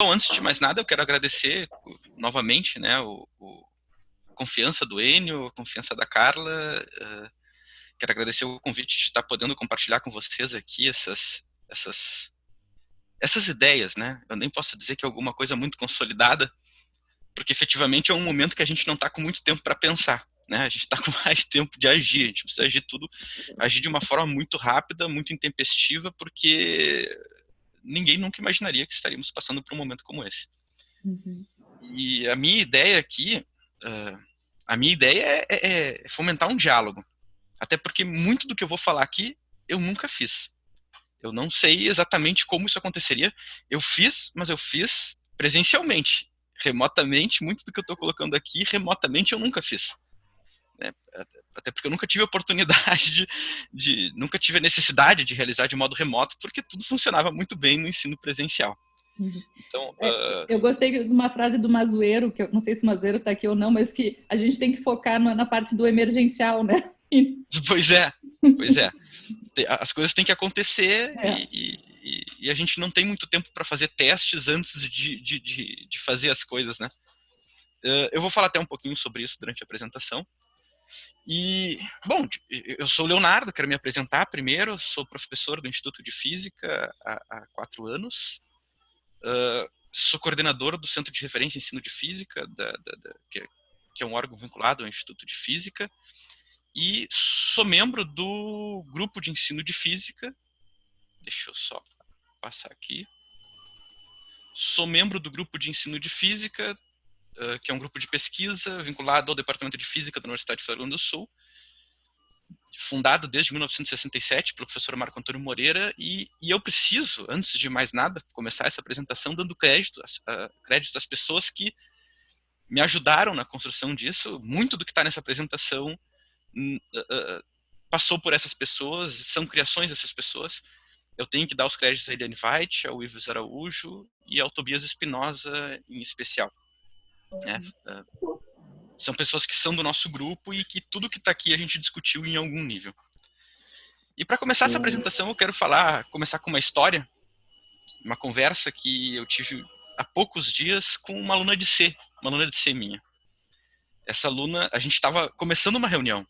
Bom, antes de mais nada, eu quero agradecer novamente né, o, o a confiança do Enio, a confiança da Carla. Uh, quero agradecer o convite de estar podendo compartilhar com vocês aqui essas, essas, essas ideias. Né? Eu nem posso dizer que é alguma coisa muito consolidada, porque efetivamente é um momento que a gente não está com muito tempo para pensar. Né? A gente está com mais tempo de agir, a gente precisa agir tudo, agir de uma forma muito rápida, muito intempestiva, porque ninguém nunca imaginaria que estaríamos passando por um momento como esse. Uhum. E a minha ideia aqui, uh, a minha ideia é, é, é, fomentar um diálogo. Até porque muito do que eu vou falar aqui, eu nunca fiz. Eu não sei exatamente como isso aconteceria. Eu fiz, mas eu fiz presencialmente. Remotamente, muito do que eu estou colocando aqui, remotamente eu nunca fiz. Né? Até porque eu nunca tive a oportunidade de, de, nunca tive a necessidade de realizar de modo remoto, porque tudo funcionava muito bem no ensino presencial. Uhum. Então, é, uh... Eu gostei de uma frase do Mazueiro, que eu não sei se o Mazueiro está aqui ou não, mas que a gente tem que focar na, na parte do emergencial, né? Pois é, pois é. As coisas têm que acontecer é. e, e, e, a gente não tem muito tempo para fazer testes antes de, de, de, de, fazer as coisas, né? Uh, eu vou falar até um pouquinho sobre isso durante a apresentação. E, bom, eu sou o Leonardo, quero me apresentar primeiro, sou professor do Instituto de Física há, há quatro anos, uh, sou coordenador do Centro de Referência em Ensino de Física, da, da, da, que, que, é um órgão vinculado ao Instituto de Física, e sou membro do grupo de ensino de Física, deixa eu só passar aqui, sou membro do grupo de ensino de Física que é um grupo de pesquisa vinculado ao Departamento de Física da Universidade Federal do Sul, fundado desde 1967 pelo professor Marco Antônio Moreira, e, e, eu preciso, antes de mais nada, começar essa apresentação dando crédito, uh, crédito às pessoas que me ajudaram na construção disso. Muito do que está nessa apresentação uh, passou por essas pessoas, são criações dessas pessoas. Eu tenho que dar os créditos a Eliane Veit, ao Ives Araújo e ao Tobias Espinosa em especial. Né? É, são pessoas que são do nosso grupo e que tudo que está aqui a gente discutiu em algum nível. E para começar essa apresentação, eu quero falar, começar com uma história, uma conversa que eu tive há poucos dias com uma aluna de C, uma aluna de C minha. Essa aluna, a gente estava começando uma reunião.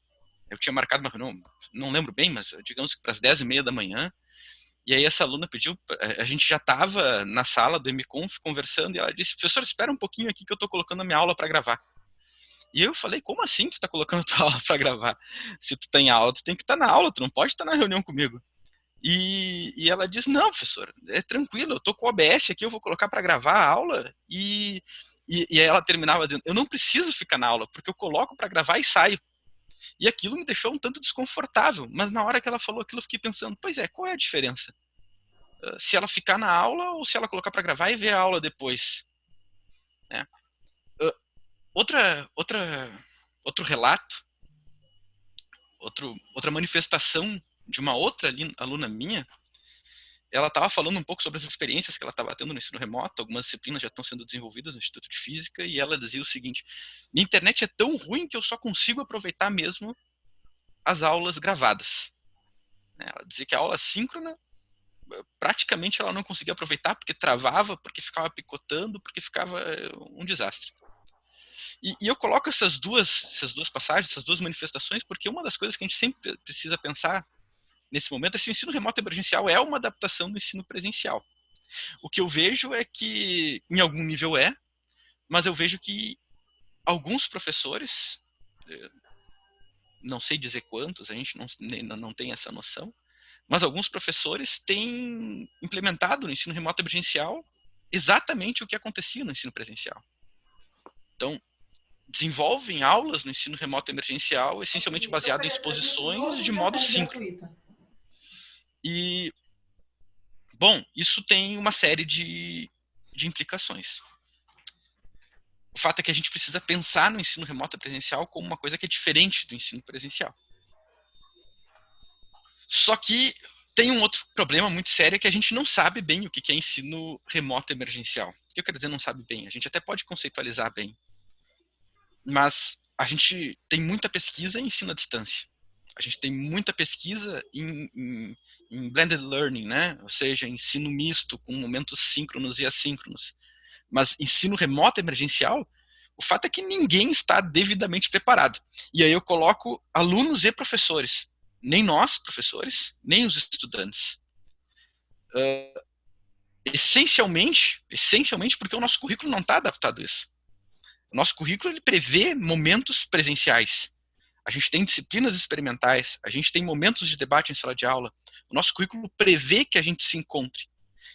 Eu tinha marcado uma reunião, não lembro bem, mas digamos que para as 10 e meia da manhã, e aí essa aluna pediu, a gente já estava na sala do MConf conversando e ela disse, professor, espera um pouquinho aqui que eu estou colocando a minha aula para gravar. E eu falei, como assim tu está colocando a tua aula para gravar? Se tu tem aula, tu tem que estar tá na aula, tu não pode estar tá na reunião comigo. E, e ela disse, não, professor, é tranquilo, eu estou com o OBS aqui, eu vou colocar para gravar a aula. E, e, e ela terminava dizendo, eu não preciso ficar na aula, porque eu coloco para gravar e saio. E aquilo me deixou um tanto desconfortável, mas na hora que ela falou aquilo eu fiquei pensando, pois é, qual é a diferença? Se ela ficar na aula ou se ela colocar para gravar e ver a aula depois? Né? Outra, outra, outro relato, outro, outra manifestação de uma outra aluna minha ela estava falando um pouco sobre as experiências que ela estava tendo no ensino remoto, algumas disciplinas já estão sendo desenvolvidas no Instituto de Física, e ela dizia o seguinte, minha internet é tão ruim que eu só consigo aproveitar mesmo as aulas gravadas. Né, ela dizia que a aula síncrona, praticamente ela não conseguia aproveitar, porque travava, porque ficava picotando, porque ficava eh, um desastre. E, e eu coloco essas duas, essas duas passagens, essas duas manifestações, porque uma das coisas que a gente sempre precisa pensar nesse momento, esse ensino remoto emergencial é uma adaptação do ensino presencial. O que eu vejo é que, em algum nível é, mas eu vejo que alguns professores, eh, não sei dizer quantos, a gente não, não tem essa noção, mas alguns professores têm implementado no ensino remoto emergencial exatamente o que acontecia no ensino presencial. Então, desenvolvem aulas no ensino remoto emergencial essencialmente baseado em exposições de modo síncrono. E, bom, isso tem uma série de, de implicações. O fato é que a gente precisa pensar no ensino remoto presencial como uma coisa que é diferente do ensino presencial. Só que tem um outro problema muito sério que a gente não sabe bem o que é ensino remoto emergencial. O que eu quero dizer não sabe bem? A gente até pode conceitualizar bem. Mas a gente tem muita pesquisa em ensino à distância a gente tem muita pesquisa em, em, em, blended learning, né? ou seja, ensino misto com momentos síncronos e assíncronos. Mas ensino remoto emergencial, o fato é que ninguém está devidamente preparado. E aí eu coloco alunos e professores. Nem nós, professores, nem os estudantes. Uh, essencialmente, essencialmente porque o nosso currículo não está adaptado a isso. O nosso currículo ele prevê momentos presenciais. A gente tem disciplinas experimentais, a gente tem momentos de debate em sala de aula. O nosso currículo prevê que a gente se encontre.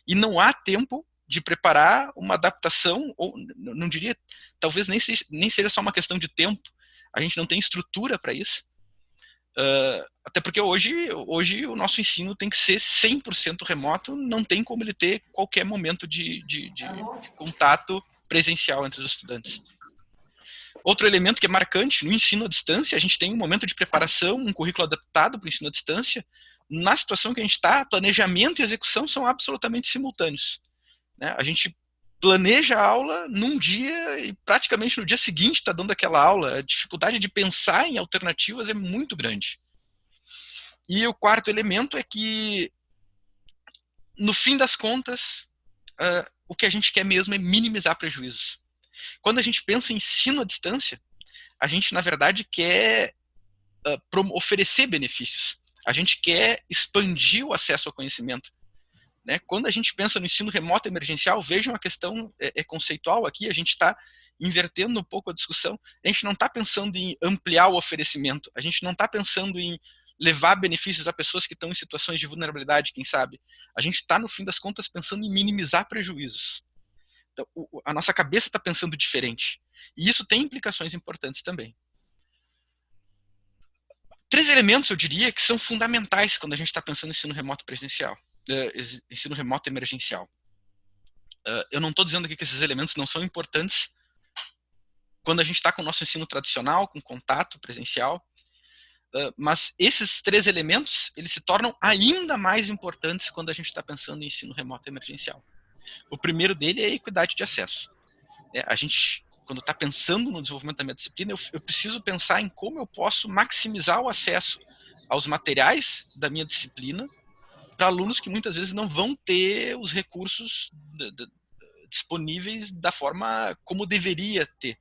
E não há tempo de preparar uma adaptação, ou não diria, talvez nem, se, nem seja só uma questão de tempo, a gente não tem estrutura para isso. Uh, até porque hoje, hoje o nosso ensino tem que ser 100% remoto, não tem como ele ter qualquer momento de, de, de, de contato presencial entre os estudantes. Outro elemento que é marcante no ensino à distância, a gente tem um momento de preparação, um currículo adaptado para o ensino à distância. Na situação que a gente está, planejamento e execução são absolutamente simultâneos. Né? A gente planeja a aula num dia e praticamente no dia seguinte está dando aquela aula. A dificuldade de pensar em alternativas é muito grande. E o quarto elemento é que, no fim das contas, uh, o que a gente quer mesmo é minimizar prejuízos. Quando a gente pensa em ensino à distância, a gente, na verdade, quer uh, oferecer benefícios. A gente quer expandir o acesso ao conhecimento. Né? Quando a gente pensa no ensino remoto emergencial, vejam a questão é, é conceitual aqui, a gente está invertendo um pouco a discussão. A gente não está pensando em ampliar o oferecimento, a gente não está pensando em levar benefícios a pessoas que estão em situações de vulnerabilidade, quem sabe. A gente está, no fim das contas, pensando em minimizar prejuízos. O, a nossa cabeça está pensando diferente. E isso tem implicações importantes também. Três elementos, eu diria, que são fundamentais quando a gente está pensando em ensino remoto presencial, uh, ensino remoto emergencial. Uh, eu não estou dizendo aqui que esses elementos não são importantes quando a gente está com o nosso ensino tradicional, com contato presencial, mas esses três elementos, eles se tornam ainda mais importantes quando a gente está pensando em ensino remoto emergencial. O primeiro dele é a equidade de acesso. É, a gente, quando está pensando no desenvolvimento da minha disciplina, eu, eu preciso pensar em como eu posso maximizar o acesso aos materiais da minha disciplina para alunos que muitas vezes não vão ter os recursos disponíveis da forma como deveria ter.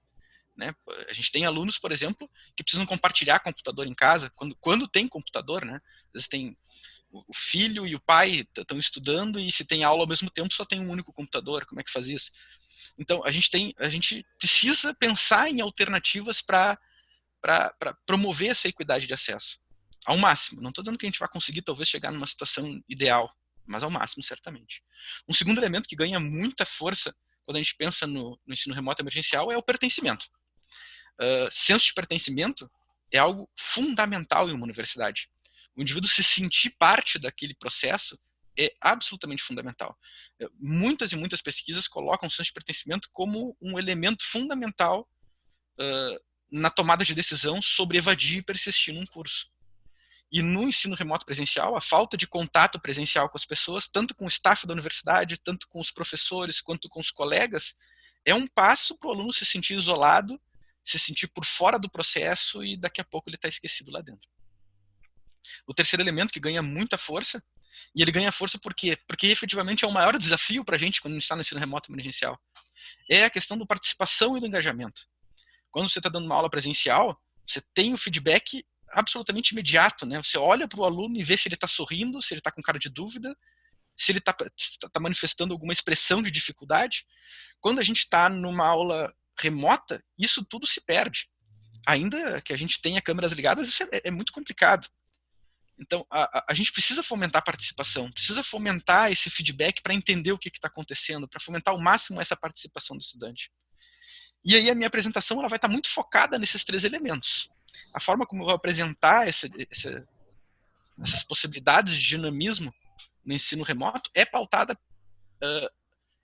Né? A gente tem alunos, por exemplo, que precisam compartilhar computador em casa, quando, quando tem computador, né? Às vezes tem o filho e o pai estão estudando e se tem aula ao mesmo tempo só tem um único computador, como é que faz isso? Então a gente tem, a gente precisa pensar em alternativas para para promover essa equidade de acesso ao máximo. Não estou dizendo que a gente vai conseguir talvez chegar numa situação ideal, mas ao máximo certamente. Um segundo elemento que ganha muita força quando a gente pensa no, no ensino remoto emergencial é o pertencimento uh, senso de pertencimento é algo fundamental em uma universidade. O indivíduo se sentir parte daquele processo é absolutamente fundamental. Muitas e muitas pesquisas colocam o senso de pertencimento como um elemento fundamental uh, na tomada de decisão sobre evadir e persistir num curso. E no ensino remoto presencial, a falta de contato presencial com as pessoas, tanto com o staff da universidade, tanto com os professores, quanto com os colegas, é um passo para o aluno se sentir isolado se sentir por fora do processo e daqui a pouco ele está esquecido lá dentro. O terceiro elemento que ganha muita força, e ele ganha força por quê? Porque efetivamente é o maior desafio para a gente quando a gente está no ensino remoto emergencial. É a questão da participação e do engajamento. Quando você está dando uma aula presencial, você tem o feedback absolutamente imediato, né? Você olha para o aluno e vê se ele está sorrindo, se ele está com cara de dúvida, se ele está tá manifestando alguma expressão de dificuldade. Quando a gente está numa aula remota, isso tudo se perde. Ainda que a gente tenha câmeras ligadas, isso é, é muito complicado. Então, a, a, gente precisa fomentar a participação, precisa fomentar esse feedback para entender o que está acontecendo, para fomentar ao máximo essa participação do estudante. E aí a minha apresentação ela vai estar tá muito focada nesses três elementos. A forma como eu vou apresentar essas possibilidades de dinamismo no ensino remoto é pautada, uh,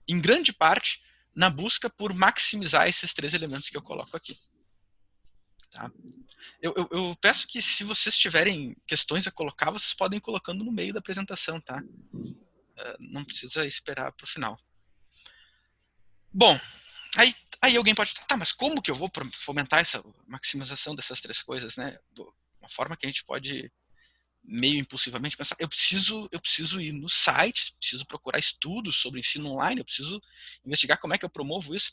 em grande parte, na busca por maximizar esses três elementos que eu coloco aqui. Tá? Eu, eu, eu, peço que se vocês tiverem questões a colocar, vocês podem colocando no meio da apresentação, tá? Uh, não precisa esperar para o final. Bom, aí, aí alguém pode falar, tá, mas como que eu vou fomentar essa maximização dessas três coisas, né? Uma forma que a gente pode meio impulsivamente pensar, eu preciso, eu preciso ir no site, preciso procurar estudos sobre ensino online, eu preciso investigar como é que eu promovo isso.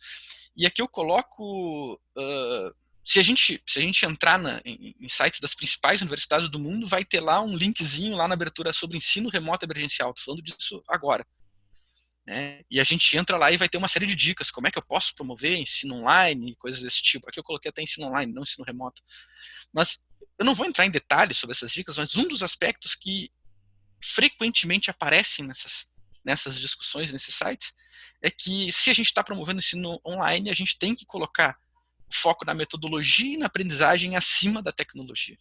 E aqui eu coloco, uh, se a gente se a gente entrar na, em, em, sites das principais universidades do mundo, vai ter lá um linkzinho lá na abertura sobre ensino remoto emergencial. Estou falando disso agora. Né? E a gente entra lá e vai ter uma série de dicas, como é que eu posso promover ensino online, coisas desse tipo. Aqui eu coloquei até ensino online, não ensino remoto. Mas eu não vou entrar em detalhes sobre essas dicas, mas um dos aspectos que frequentemente aparecem nessas, nessas discussões, nesses sites, é que se a gente está promovendo ensino online, a gente tem que colocar o foco na metodologia e na aprendizagem acima da tecnologia.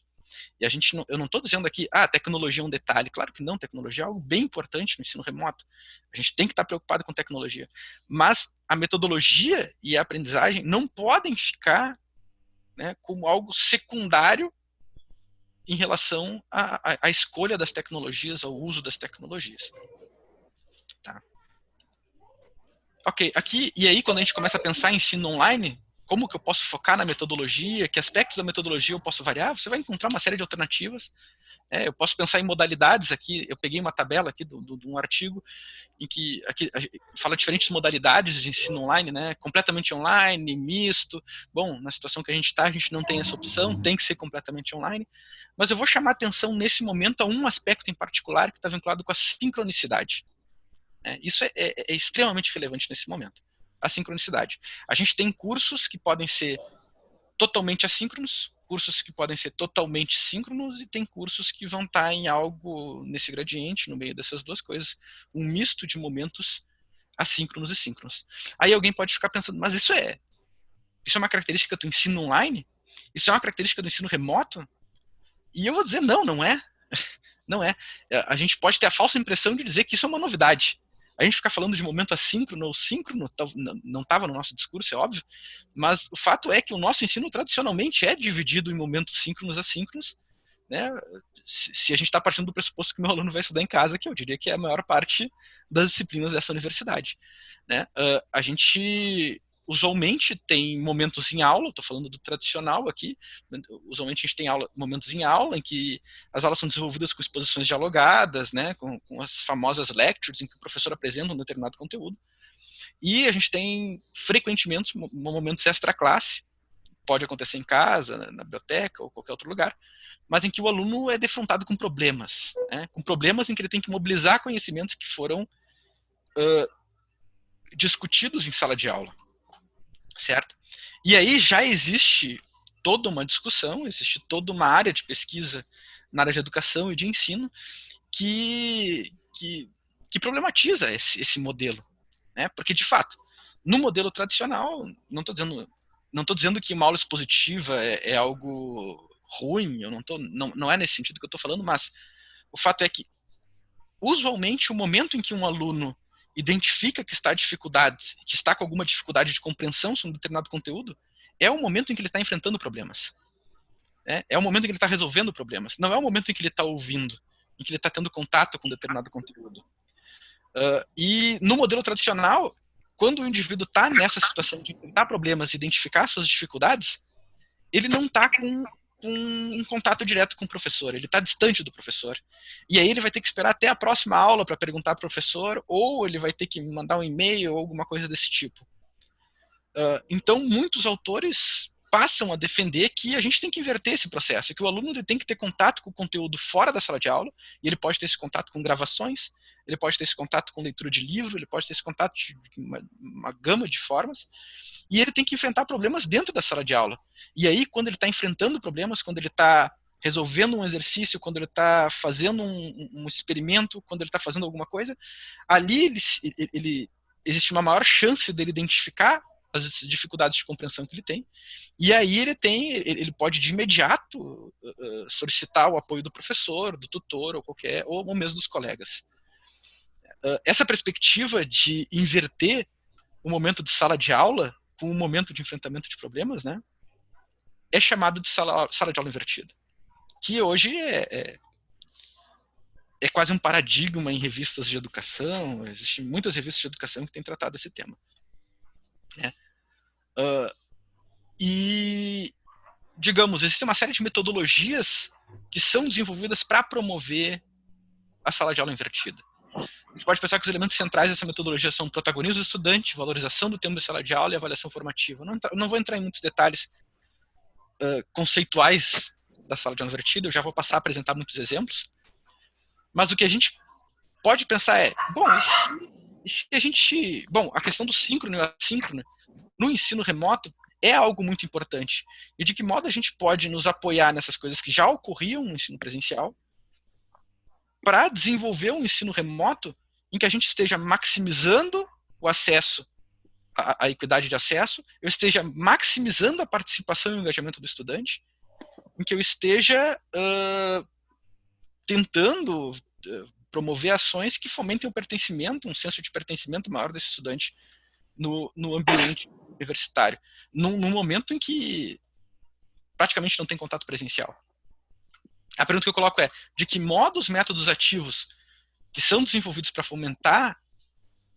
E a gente não, eu não estou dizendo aqui, ah, tecnologia é um detalhe. Claro que não, tecnologia é algo bem importante no ensino remoto. A gente tem que estar preocupado com tecnologia. Mas a metodologia e a aprendizagem não podem ficar né, como algo secundário em relação à, à, à, escolha das tecnologias, ao uso das tecnologias. Tá. Ok, aqui, e aí quando a gente começa a pensar em ensino online, como que eu posso focar na metodologia, que aspectos da metodologia eu posso variar, você vai encontrar uma série de alternativas. É, eu posso pensar em modalidades aqui, eu peguei uma tabela aqui de um artigo em que aqui, fala diferentes modalidades de ensino online, né? completamente online, misto. Bom, na situação que a gente está, a gente não tem essa opção, tem que ser completamente online. Mas eu vou chamar atenção nesse momento a um aspecto em particular que está vinculado com a sincronicidade. É, isso é, é, é extremamente relevante nesse momento a sincronicidade. A gente tem cursos que podem ser totalmente assíncronos, cursos que podem ser totalmente síncronos e tem cursos que vão estar em algo nesse gradiente, no meio dessas duas coisas, um misto de momentos assíncronos e síncronos. Aí alguém pode ficar pensando, mas isso é isso é uma característica do ensino online? Isso é uma característica do ensino remoto? E eu vou dizer, não, não é. Não é. A gente pode ter a falsa impressão de dizer que isso é uma novidade a gente ficar falando de momento assíncrono ou síncrono, não estava no nosso discurso, é óbvio, mas o fato é que o nosso ensino tradicionalmente é dividido em momentos síncronos e assíncronos, né? Se a gente está partindo do pressuposto que meu aluno vai estudar em casa, que eu diria que é a maior parte das disciplinas dessa universidade, né? Uh, a gente usualmente tem momentos em aula, estou falando do tradicional aqui, usualmente a gente tem aula, momentos em aula em que as aulas são desenvolvidas com exposições dialogadas, né, com, com as famosas lectures em que o professor apresenta um determinado conteúdo. E a gente tem frequentemente momentos extra-classe, pode acontecer em casa, na biblioteca ou qualquer outro lugar, mas em que o aluno é defrontado com problemas, né, com problemas em que ele tem que mobilizar conhecimentos que foram uh, discutidos em sala de aula certo? E aí já existe toda uma discussão, existe toda uma área de pesquisa na área de educação e de ensino que, que, que problematiza esse, esse modelo, né? Porque de fato, no modelo tradicional, não estou dizendo não estou dizendo que uma aula expositiva é, é algo ruim, eu não, tô, não, não é nesse sentido que eu estou falando, mas o fato é que, usualmente, o momento em que um aluno identifica que está que está com alguma dificuldade de compreensão sobre um determinado conteúdo, é o momento em que ele está enfrentando problemas. É, é o momento em que ele está resolvendo problemas. Não é o momento em que ele está ouvindo, em que ele está tendo contato com determinado conteúdo. Uh, e no modelo tradicional, quando o indivíduo está nessa situação de enfrentar problemas, identificar suas dificuldades, ele não está com um, um contato direto com o professor, ele está distante do professor. E aí ele vai ter que esperar até a próxima aula para perguntar ao professor, ou ele vai ter que mandar um e-mail ou alguma coisa desse tipo. Uh, então, muitos autores passam a defender que a gente tem que inverter esse processo, que o aluno ele tem que ter contato com o conteúdo fora da sala de aula, e ele pode ter esse contato com gravações, ele pode ter esse contato com leitura de livro, ele pode ter esse contato de uma, uma gama de formas, e ele tem que enfrentar problemas dentro da sala de aula. E aí, quando ele está enfrentando problemas, quando ele está resolvendo um exercício, quando ele está fazendo um, um, experimento, quando ele está fazendo alguma coisa, ali ele, ele, existe uma maior chance dele identificar as dificuldades de compreensão que ele tem. E aí ele tem, ele pode de imediato uh, solicitar o apoio do professor, do tutor ou qualquer, ou mesmo dos colegas. Uh, essa perspectiva de inverter o momento de sala de aula com o momento de enfrentamento de problemas, né, é chamado de sala, sala de aula invertida, que hoje é, é é quase um paradigma em revistas de educação, existem muitas revistas de educação que têm tratado esse tema. Né? Uh, e, digamos, existe uma série de metodologias que são desenvolvidas para promover a sala de aula invertida. A gente pode pensar que os elementos centrais dessa metodologia são protagonismo do estudante, valorização do tempo da sala de aula e avaliação formativa. Não, não vou entrar em muitos detalhes uh, conceituais da sala de aula invertida, eu já vou passar a apresentar muitos exemplos. Mas o que a gente pode pensar é, bom, e se, e se a gente... Bom, a questão do síncrono e assíncrono no ensino remoto é algo muito importante. E de que modo a gente pode nos apoiar nessas coisas que já ocorriam no ensino presencial para desenvolver um ensino remoto em que a gente esteja maximizando o acesso, a, a equidade de acesso, eu esteja maximizando a participação e o engajamento do estudante, em que eu esteja uh, tentando uh, promover ações que fomentem o pertencimento, um senso de pertencimento maior desse estudante no, no ambiente universitário, num, num momento em que praticamente não tem contato presencial. A pergunta que eu coloco é, de que modo os métodos ativos que são desenvolvidos para fomentar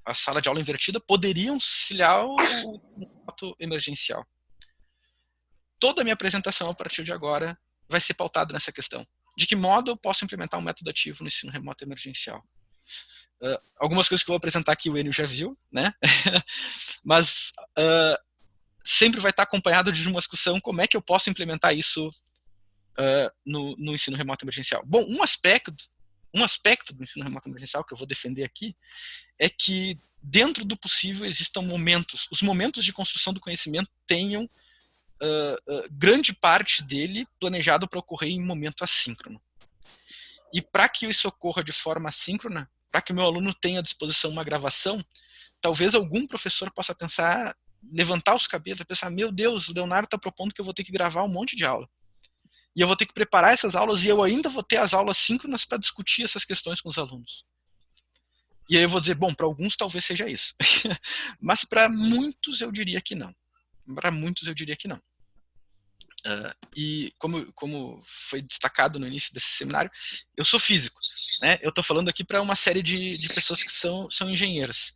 a sala de aula invertida poderiam auxiliar o fato emergencial? Toda a minha apresentação a partir de agora vai ser pautada nessa questão. De que modo eu posso implementar um método ativo no ensino remoto emergencial? Uh, algumas coisas que eu vou apresentar aqui o Enio já viu, né? Mas uh, sempre vai estar acompanhado de uma discussão como é que eu posso implementar isso uh, no, no, ensino remoto emergencial. Bom, um aspecto, um aspecto do ensino remoto emergencial que eu vou defender aqui é que dentro do possível existam momentos, os momentos de construção do conhecimento tenham grande parte dele planejado para ocorrer em momento assíncrono. E para que isso ocorra de forma assíncrona, para que o meu aluno tenha à disposição uma gravação, talvez algum professor possa pensar, levantar os cabelos e pensar, meu Deus, o Leonardo está propondo que eu vou ter que gravar um monte de aula e eu vou ter que preparar essas aulas e eu ainda vou ter as aulas síncronas para discutir essas questões com os alunos. E aí eu vou dizer, bom, para alguns talvez seja isso. Mas para muitos eu diria que não. Para muitos eu diria que não. Uh, e como, como foi destacado no início desse seminário, eu sou físico. Né? Eu estou falando aqui para uma série de, de pessoas que são, são engenheiros.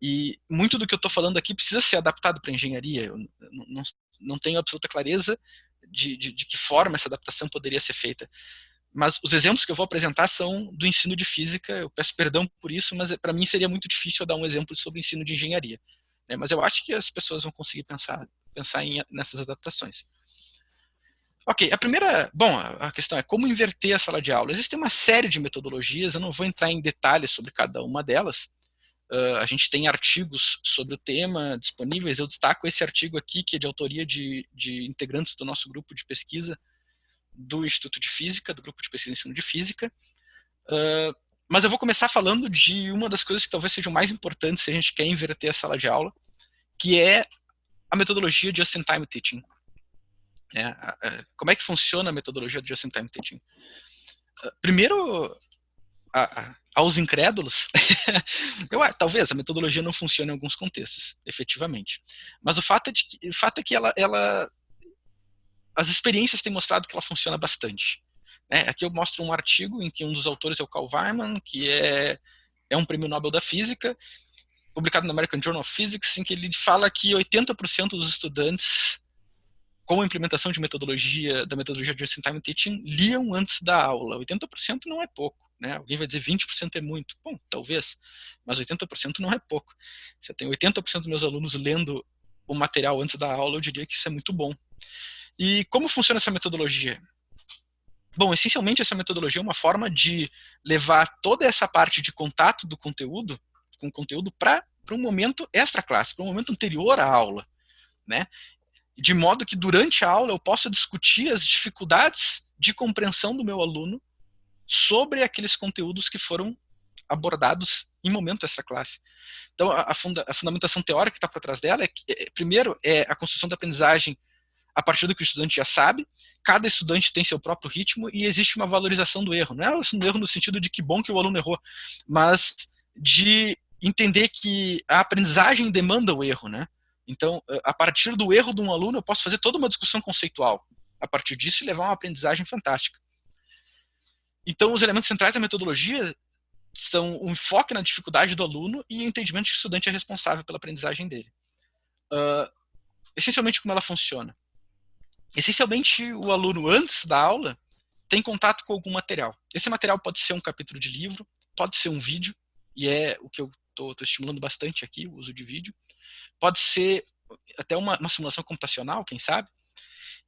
E muito do que eu estou falando aqui precisa ser adaptado para engenharia. Eu não, não, tenho absoluta clareza de, de, de que forma essa adaptação poderia ser feita. Mas os exemplos que eu vou apresentar são do ensino de física, eu peço perdão por isso, mas para mim seria muito difícil dar um exemplo sobre ensino de engenharia. Né? Mas eu acho que as pessoas vão conseguir pensar, pensar em, nessas adaptações. Ok, a primeira, bom, a questão é como inverter a sala de aula. Existe uma série de metodologias, eu não vou entrar em detalhes sobre cada uma delas, Uh, a gente tem artigos sobre o tema disponíveis. Eu destaco esse artigo aqui, que é de autoria de, de integrantes do nosso grupo de pesquisa do Instituto de Física, do grupo de pesquisa e ensino de Física. Uh, mas eu vou começar falando de uma das coisas que talvez sejam mais importantes se a gente quer inverter a sala de aula, que é a metodologia Just-in-Time Teaching. É, como é que funciona a metodologia de Just-in-Time Teaching? Uh, primeiro, a, aos incrédulos, eu, talvez a metodologia não funcione em alguns contextos, efetivamente. Mas o fato é, de, o fato é que ela, ela, as experiências têm mostrado que ela funciona bastante. Né? Aqui eu mostro um artigo em que um dos autores é o Carl Weiman, que é, é um prêmio Nobel da Física, publicado no American Journal of Physics, em que ele fala que 80% dos estudantes com a implementação de metodologia, da metodologia de Just-in-Time Teaching, liam antes da aula. 80% não é pouco. Né? Alguém vai dizer 20% é muito. Bom, talvez, mas 80% não é pouco. Se eu tenho 80% dos meus alunos lendo o material antes da aula, eu diria que isso é muito bom. E como funciona essa metodologia? Bom, essencialmente essa metodologia é uma forma de levar toda essa parte de contato do conteúdo, com o conteúdo, para um momento extra-classe, para um momento anterior à aula. Né? De modo que durante a aula eu possa discutir as dificuldades de compreensão do meu aluno sobre aqueles conteúdos que foram abordados em momento extra classe. Então, a, funda, a fundamentação teórica que está por trás dela é, que, é, primeiro, é a construção da aprendizagem a partir do que o estudante já sabe, cada estudante tem seu próprio ritmo e existe uma valorização do erro. Não é um erro no sentido de que bom que o aluno errou, mas de entender que a aprendizagem demanda o erro, né? Então, a partir do erro de um aluno, eu posso fazer toda uma discussão conceitual. A partir disso, levar uma aprendizagem fantástica. Então, os elementos centrais da metodologia são o enfoque na dificuldade do aluno e o entendimento de que o estudante é responsável pela aprendizagem dele. Uh, essencialmente, como ela funciona? Essencialmente, o aluno, antes da aula, tem contato com algum material. Esse material pode ser um capítulo de livro, pode ser um vídeo, e é o que eu estou estimulando bastante aqui, o uso de vídeo. Pode ser até uma, uma simulação computacional, quem sabe.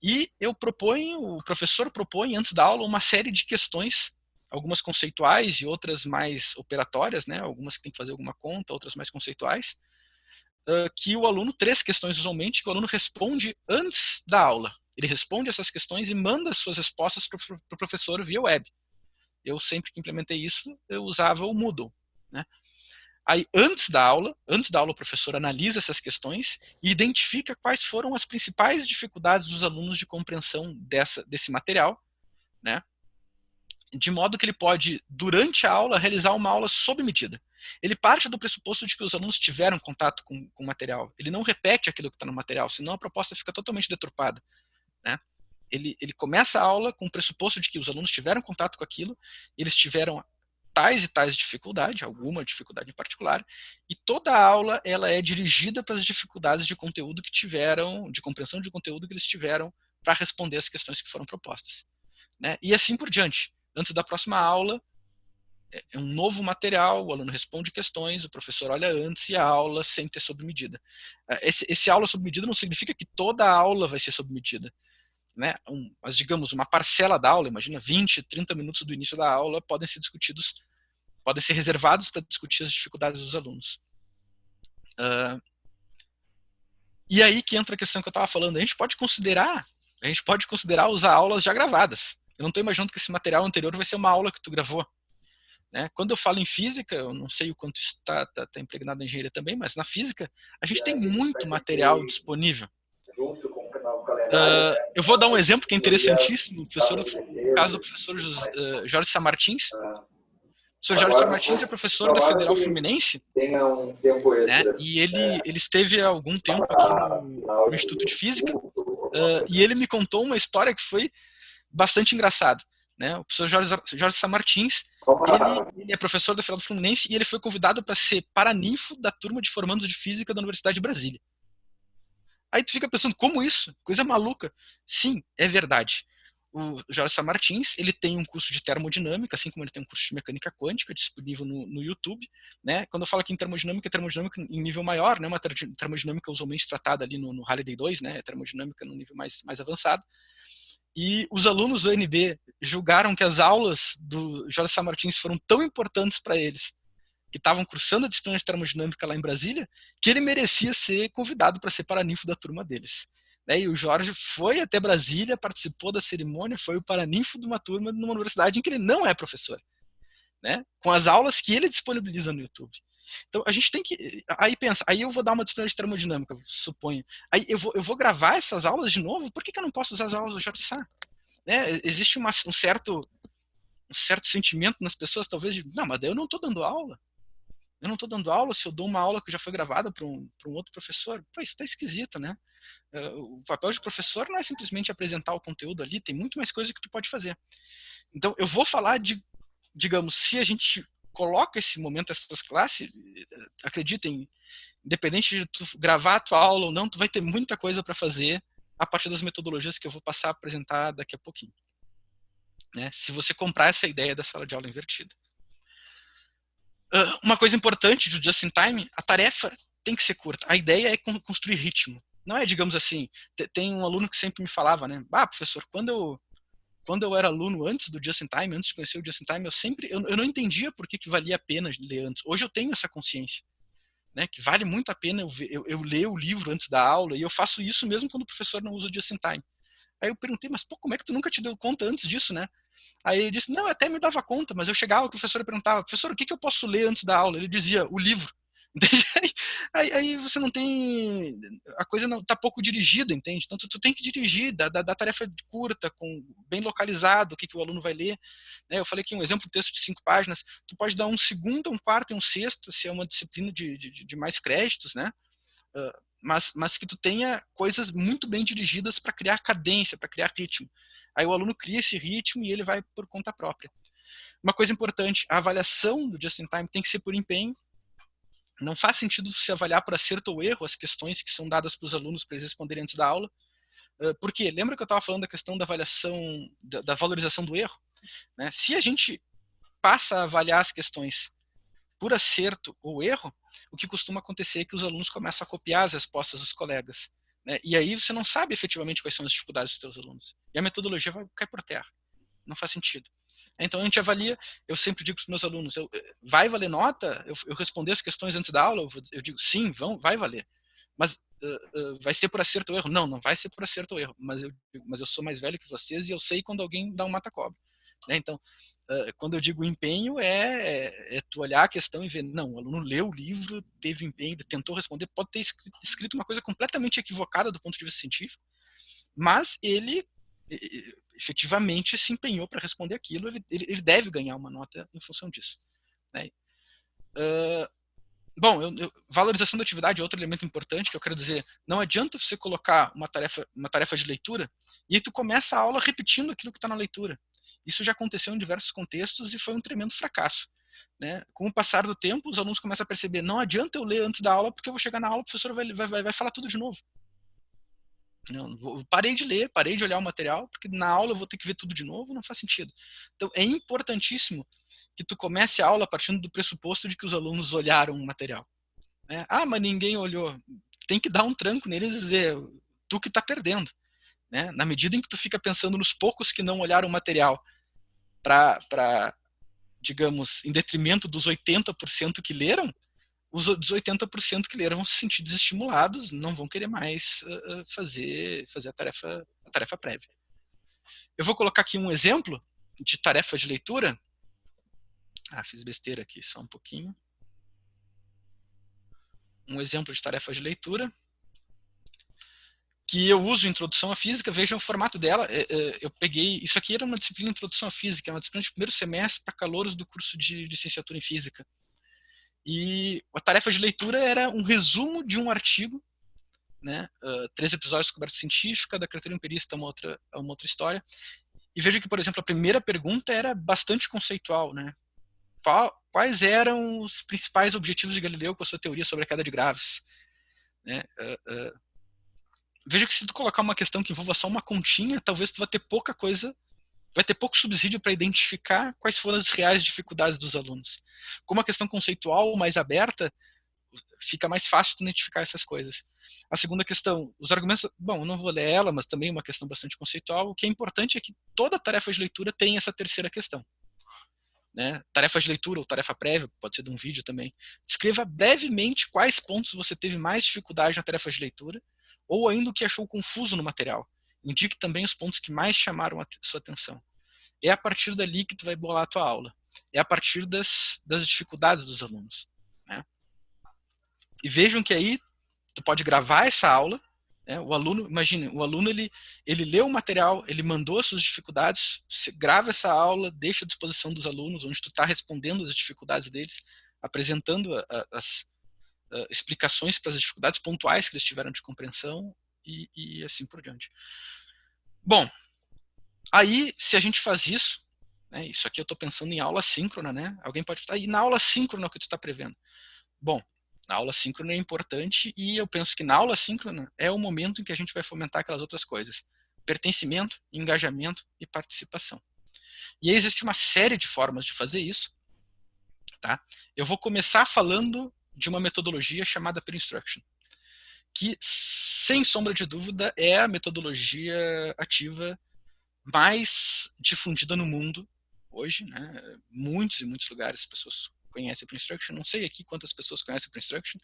E eu proponho, o professor propõe antes da aula uma série de questões, algumas conceituais e outras mais operatórias, né? algumas que tem que fazer alguma conta, outras mais conceituais, uh, que o aluno, três questões usualmente, que o aluno responde antes da aula. Ele responde essas questões e manda suas respostas para o professor via web. Eu sempre que implementei isso, eu usava o Moodle. Né? Aí, antes da aula, antes da aula, o professor analisa essas questões e identifica quais foram as principais dificuldades dos alunos de compreensão dessa, desse material, né? de modo que ele pode, durante a aula, realizar uma aula sob medida. Ele parte do pressuposto de que os alunos tiveram contato com, com o material. Ele não repete aquilo que está no material, senão a proposta fica totalmente deturpada. Né? Ele, ele começa a aula com o pressuposto de que os alunos tiveram contato com aquilo, eles tiveram tais e tais dificuldades, alguma dificuldade em particular, e toda a aula ela é dirigida para as dificuldades de conteúdo que tiveram, de compreensão de conteúdo que eles tiveram para responder as questões que foram propostas. Né? E assim por diante. Antes da próxima aula, é, é um novo material, o aluno responde questões, o professor olha antes e a aula sempre é sob medida. É, esse, esse aula sob medida não significa que toda a aula vai ser sob medida. Né? Um, mas, digamos, uma parcela da aula, imagina 20, 30 minutos do início da aula, podem ser discutidos, podem ser reservados para discutir as dificuldades dos alunos. Uh, e aí que entra a questão que eu estava falando. A gente pode considerar, a gente pode considerar usar aulas já gravadas. Eu não estou imaginando que esse material anterior vai ser uma aula que tu gravou. Né? Quando eu falo em física, eu não sei o quanto está tá, tá impregnado na engenharia também, mas na física a gente tem muito material disponível. Uh, eu vou dar um exemplo que é interessantíssimo, professor, no caso do professor uh, Jorge Samartins. O professor Jorge Samartins é professor da Federal Fluminense, né, e ele, ele esteve há algum tempo aqui no, no Instituto de Física, uh, e ele me contou uma história que foi bastante engraçada. Né? O professor Jorge, Jorge Samartins, ele, ele, é professor da Federal Fluminense e ele foi convidado para ser paraninfo da turma de formandos de Física da Universidade de Brasília. Aí tu fica pensando, como isso? Coisa maluca. Sim, é verdade. O Jorge Samartins, ele tem um curso de termodinâmica, assim como ele tem um curso de mecânica quântica disponível no, no YouTube, né? Quando eu falo aqui em termodinâmica, é termodinâmica em nível maior, né? Uma termodinâmica usualmente tratada ali no, no Halliday 2, né? Termodinâmica no nível mais, mais avançado. E os alunos do UNB julgaram que as aulas do Jorge Samartins foram tão importantes para eles que estavam cursando a disciplina de termodinâmica lá em Brasília, que ele merecia ser convidado para ser paraninfo da turma deles. Né, e o Jorge foi até Brasília, participou da cerimônia, foi o paraninfo de uma turma numa universidade em que ele não é professor. Né, com as aulas que ele disponibiliza no YouTube. Então a gente tem que. Aí pensa, aí eu vou dar uma disciplina de termodinâmica, suponho. Aí eu vou, eu vou gravar essas aulas de novo, por que, que eu não posso usar as aulas do Jorge Sá? Né, existe uma, um, certo, um certo sentimento nas pessoas, talvez, de, não, mas daí eu não estou dando aula. Eu não estou dando aula se eu dou uma aula que já foi gravada para um, um outro professor. Pô, isso está esquisito, né? Eh, o papel de professor não é simplesmente apresentar o conteúdo ali, tem muito mais coisa que tu pode fazer. Então, eu vou falar de, digamos, se a gente coloca esse momento, essas classes, acreditem, independente de tu gravar a tua aula ou não, tu vai ter muita coisa para fazer a partir das metodologias que eu vou passar a apresentar daqui a pouquinho. Né? Se você comprar essa ideia da sala de aula invertida. Uh, uma coisa importante do Just in Time, a tarefa tem que ser curta. A ideia é construir ritmo. Não é, digamos assim, tem um aluno que sempre me falava, né? Ah, professor, quando eu, quando eu era aluno antes do Just in Time, antes de conhecer o Just in Time, eu sempre, eu, eu não entendia por que, que valia a pena ler antes. Hoje eu tenho essa consciência. Né, que vale muito a pena eu, eu, eu, ler o livro antes da aula, e eu faço isso mesmo quando o professor não usa o Just in Time. Aí eu perguntei, mas pô, como é que tu nunca te deu conta antes disso, né? Aí ele disse, não, até me dava conta, mas eu chegava, o professor perguntava, professor, o que, que eu posso ler antes da aula? Ele dizia, o livro. Aí, aí, você não tem. A coisa não está pouco dirigida, entende? Então tu, tu tem que dirigir, da, da, tarefa curta, com bem localizado o que, que o aluno vai ler. Né? Eu falei aqui um exemplo, texto de cinco páginas. Tu pode dar um segundo, um quarto e um sexto, se é uma disciplina de, de, de mais créditos, né? Uh, mas, mas que tu tenha coisas muito bem dirigidas para criar cadência, para criar ritmo. Aí o aluno cria esse ritmo e ele vai por conta própria. Uma coisa importante, a avaliação do Just in Time tem que ser por empenho. Não faz sentido se avaliar por acerto ou erro as questões que são dadas para os alunos para eles responderem antes da aula, Uh, por quê? Lembra que eu estava falando da questão da avaliação, da, da valorização do erro? Né? Se a gente passa a avaliar as questões por acerto ou erro, o que costuma acontecer é que os alunos começam a copiar as respostas dos colegas. Né? E aí você não sabe efetivamente quais são as dificuldades dos seus alunos. E a metodologia vai cair por terra. Não faz sentido. Então a gente avalia, eu sempre digo para os meus alunos, eu, vai valer nota? Eu, eu responder as questões antes da aula? Eu, eu digo, sim, vão, vai valer. Mas uh, uh, vai ser por acerto ou erro? Não, não vai ser por acerto ou erro. Mas eu, mas eu sou mais velho que vocês e eu sei quando alguém dá um mata-cobra. Né? Então, quando eu digo empenho, é, é, é, tu olhar a questão e ver, não, o aluno leu o livro, teve empenho, tentou responder, pode ter escrito uma coisa completamente equivocada do ponto de vista científico, mas ele efetivamente se empenhou para responder aquilo, ele, ele, ele, deve ganhar uma nota em função disso. Né? Uh, bom, eu, eu, valorização da atividade é outro elemento importante que eu quero dizer. Não adianta você colocar uma tarefa, uma tarefa de leitura e tu começa a aula repetindo aquilo que está na leitura. Isso já aconteceu em diversos contextos e foi um tremendo fracasso. Né? Com o passar do tempo, os alunos começam a perceber, não adianta eu ler antes da aula, porque eu vou chegar na aula, o professor vai, vai, vai falar tudo de novo. Não, parei de ler, parei de olhar o material, porque na aula eu vou ter que ver tudo de novo, não faz sentido. Então, é importantíssimo que tu comece a aula partindo do pressuposto de que os alunos olharam o material. Né? Ah, mas ninguém olhou. Tem que dar um tranco neles e dizer, tu que está perdendo. Né? Na medida em que tu fica pensando nos poucos que não olharam o material para, digamos, em detrimento dos 80% que leram, os 80% que leram vão se sentir desestimulados, não vão querer mais uh, fazer, fazer a, tarefa, a tarefa prévia. Eu vou colocar aqui um exemplo de tarefa de leitura. Ah, fiz besteira aqui, só um pouquinho. Um exemplo de tarefa de leitura que eu uso Introdução à Física, vejam o formato dela, eu peguei, isso aqui era uma disciplina Introdução à Física, é uma disciplina de primeiro semestre para calouros do curso de licenciatura em Física. E a tarefa de leitura era um resumo de um artigo, né, três episódios de coberta científica, da criatura empirista é uma outra, é uma outra história. E veja que, por exemplo, a primeira pergunta era bastante conceitual, né? Quais eram os principais objetivos de Galileu com a sua teoria sobre a queda de graves? Né? Uh, uh, veja que se tu colocar uma questão que envolva só uma continha, talvez tu vai ter pouca coisa vai ter pouco subsídio para identificar quais foram as reais dificuldades dos alunos. Como a questão conceitual mais aberta, fica mais fácil de identificar essas coisas. A segunda questão, os argumentos, bom, eu não vou ler ela, mas também uma questão bastante conceitual, o que é importante é que toda tarefa de leitura tem essa terceira questão. Né? Tarefa de leitura ou tarefa prévia, pode ser de um vídeo também. Escreva brevemente quais pontos você teve mais dificuldade na tarefa de leitura, ou ainda o que achou confuso no material. Indique também os pontos que mais chamaram a sua atenção. É a partir dali que tu vai bolar a tua aula. É a partir das, das dificuldades dos alunos. Né? E vejam que aí tu pode gravar essa aula. Né? O aluno, imagine, o aluno ele, ele leu o material, ele mandou as suas dificuldades, grava essa aula, deixa à disposição dos alunos, onde tu está respondendo as dificuldades deles, apresentando a, a, as a, explicações para as dificuldades pontuais que eles tiveram de compreensão e, e assim por diante. Bom, aí se a gente faz isso, né, isso aqui eu estou pensando em aula síncrona, né? Alguém pode estar, e na aula síncrona o que tu está prevendo? Bom, a aula síncrona é importante e eu penso que na aula síncrona é o momento em que a gente vai fomentar aquelas outras coisas. Pertencimento, engajamento e participação. E existe uma série de formas de fazer isso. Tá? Eu vou começar falando de uma metodologia chamada Pre-Instruction, que sem sombra de dúvida, é a metodologia ativa mais difundida no mundo hoje. Né? Muitos e muitos lugares as pessoas conhecem o Instruction. Não sei aqui quantas pessoas conhecem o Instruction.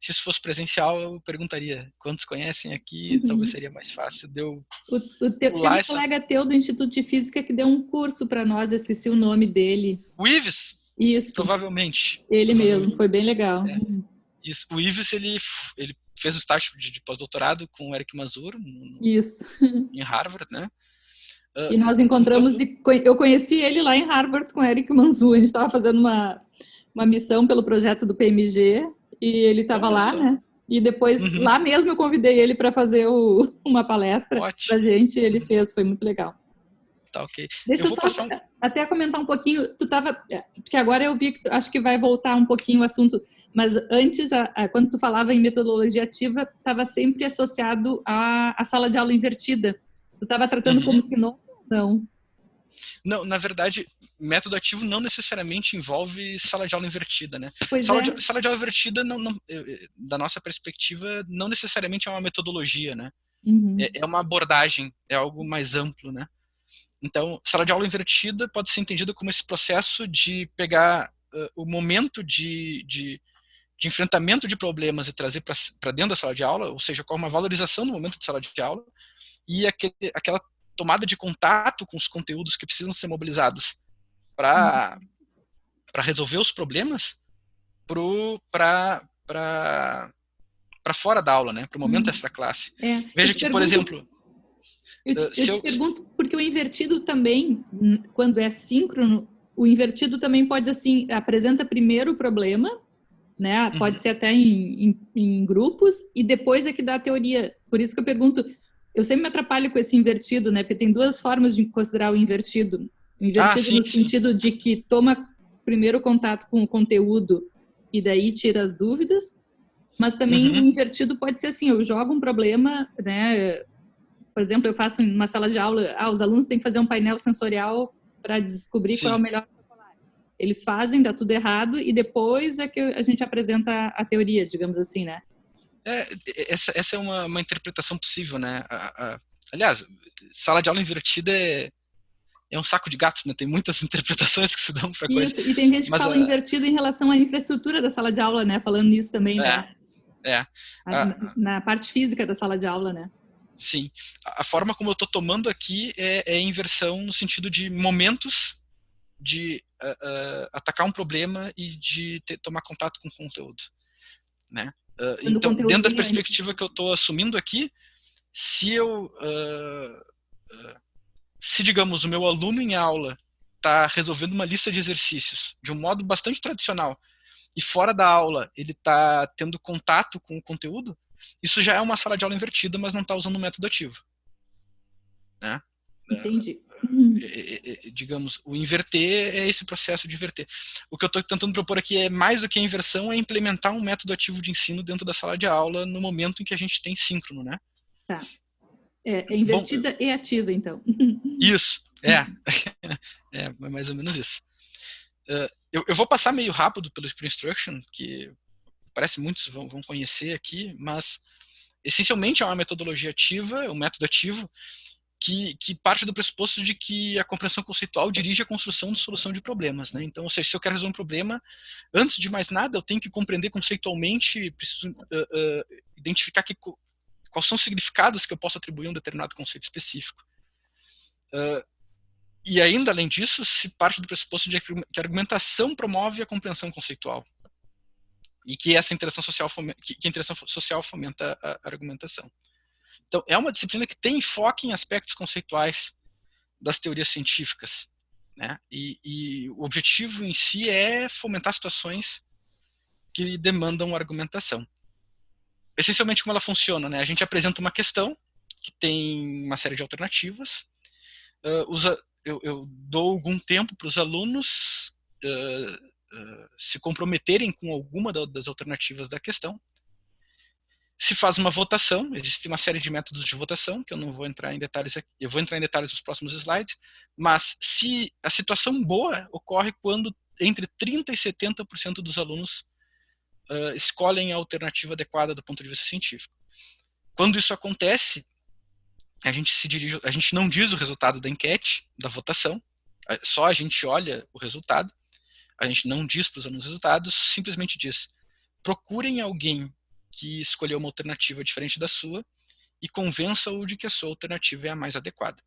Se isso fosse presencial, eu perguntaria quantos conhecem aqui, uhum. talvez seria mais fácil de eu o, o teu, Tem um essa... colega teu do Instituto de Física que deu um curso para nós, esqueci o nome dele. O Ives? Isso. Provavelmente. Ele provavelmente. mesmo, foi bem legal. É. Isso. O Ives, ele, ele fez um estágio de, de pós-doutorado com o Eric Mazur no, Isso. em Harvard, né? Uh, e nós encontramos, então, eu conheci ele lá em Harvard com o Eric Manzur, a gente estava fazendo uma, uma missão pelo projeto do PMG e ele estava lá, né? E depois, uhum. lá mesmo, eu convidei ele para fazer o, uma palestra para a gente e ele fez, foi muito legal. Tá ok. Deixa eu, eu só um... até comentar um pouquinho, tu tava, é, porque agora eu vi que tu, acho que vai voltar um pouquinho o assunto, mas antes, a, a, quando tu falava em metodologia ativa, estava sempre associado à, à sala de aula invertida. Tu estava tratando uhum. como sinônimo não? Não, na verdade, método ativo não necessariamente envolve sala de aula invertida, né? Sala, é. de, sala de aula invertida, não, não, da nossa perspectiva, não necessariamente é uma metodologia, né? Uhum. É, é, uma abordagem, é algo mais amplo, né? Então, sala de aula invertida pode ser entendida como esse processo de pegar uh, o momento de, de, de, enfrentamento de problemas e trazer para dentro da sala de aula, ou seja, com uma valorização do momento de sala de aula, e aquele, aquela tomada de contato com os conteúdos que precisam ser mobilizados para uhum. resolver os problemas para fora da aula, né? Para o momento uhum. extra classe. É. Veja que, por exemplo, eu te, eu te eu... pergunto porque o invertido também, quando é síncrono, o invertido também pode assim apresenta primeiro o problema, né? Pode uhum. ser até em, em, em grupos e depois é que dá a teoria. Por isso que eu pergunto eu sempre me atrapalho com esse invertido, né? Porque tem duas formas de considerar o invertido. O invertido ah, sim, no sim. sentido de que toma primeiro contato com o conteúdo e daí tira as dúvidas, mas também uhum. o invertido pode ser assim, eu jogo um problema, né? Por exemplo, eu faço uma sala de aula, ah, os alunos têm que fazer um painel sensorial para descobrir sim. qual é o melhor eles fazem, dá tudo errado, e depois é que a gente apresenta a teoria, digamos assim, né? É, essa, essa é uma, uma interpretação possível, né? A, a, aliás, sala de aula invertida é, é um saco de gatos, né? Tem muitas interpretações que se dão para coisa. Isso, e tem gente que fala a... invertido em relação à infraestrutura da sala de aula, né? Falando nisso também, né? É. Na, na, parte física da sala de aula, né? Sim. A, forma como eu estou tomando aqui é, é, inversão no sentido de momentos de uh, uh, atacar um problema e de ter, tomar contato com o conteúdo, né? Uh, então, dentro da perspectiva que eu estou assumindo aqui, se eu, se digamos, o meu aluno em aula está resolvendo uma lista de exercícios de um modo bastante tradicional e fora da aula ele está tendo contato com o conteúdo, isso já é uma sala de aula invertida, mas não está usando o método ativo. Né? Entendi. É, é, digamos, o inverter é esse processo de inverter. O que eu estou tentando propor aqui é mais do que a inversão, é implementar um método ativo de ensino dentro da sala de aula no momento em que a gente tem síncrono, né? Tá. É, é invertida Bom, e ativa, então. Isso, é. é mais ou menos isso. Uh, eu, eu, vou passar meio rápido pelo Sprint Instruction, que parece muitos vão, vão conhecer aqui, mas essencialmente é uma metodologia ativa, é um método ativo, que, que, parte do pressuposto de que a compreensão conceitual dirige a construção de solução de problemas. Né? Então, ou seja, se eu quero resolver um problema, antes de mais nada, eu tenho que compreender conceitualmente, preciso uh, uh, identificar que, quais são os significados que eu posso atribuir a um determinado conceito específico. Uh, e ainda, além disso, se parte do pressuposto de que a argumentação promove a compreensão conceitual. E que essa interação social fomenta, que a interação social fomenta a argumentação. Então, é uma disciplina que tem enfoque em aspectos conceituais das teorias científicas. Né? E, e, o objetivo em si é fomentar situações que demandam argumentação. Essencialmente, como ela funciona? Né? A gente apresenta uma questão que tem uma série de alternativas. Uh, usa, eu, eu, dou algum tempo para os alunos uh, se comprometerem com alguma das alternativas da questão se faz uma votação, existe uma série de métodos de votação, que eu não vou entrar em detalhes aqui, eu vou entrar em detalhes nos próximos slides, mas se a situação boa ocorre quando entre 30% e 70% dos alunos uh, escolhem a alternativa adequada do ponto de vista científico. Quando isso acontece, a gente se dirige, a gente não diz o resultado da enquete, da votação, só a gente olha o resultado, a gente não diz para os alunos resultados, simplesmente diz, procurem alguém que escolheu uma alternativa diferente da sua e convença-o de que a sua alternativa é a mais adequada.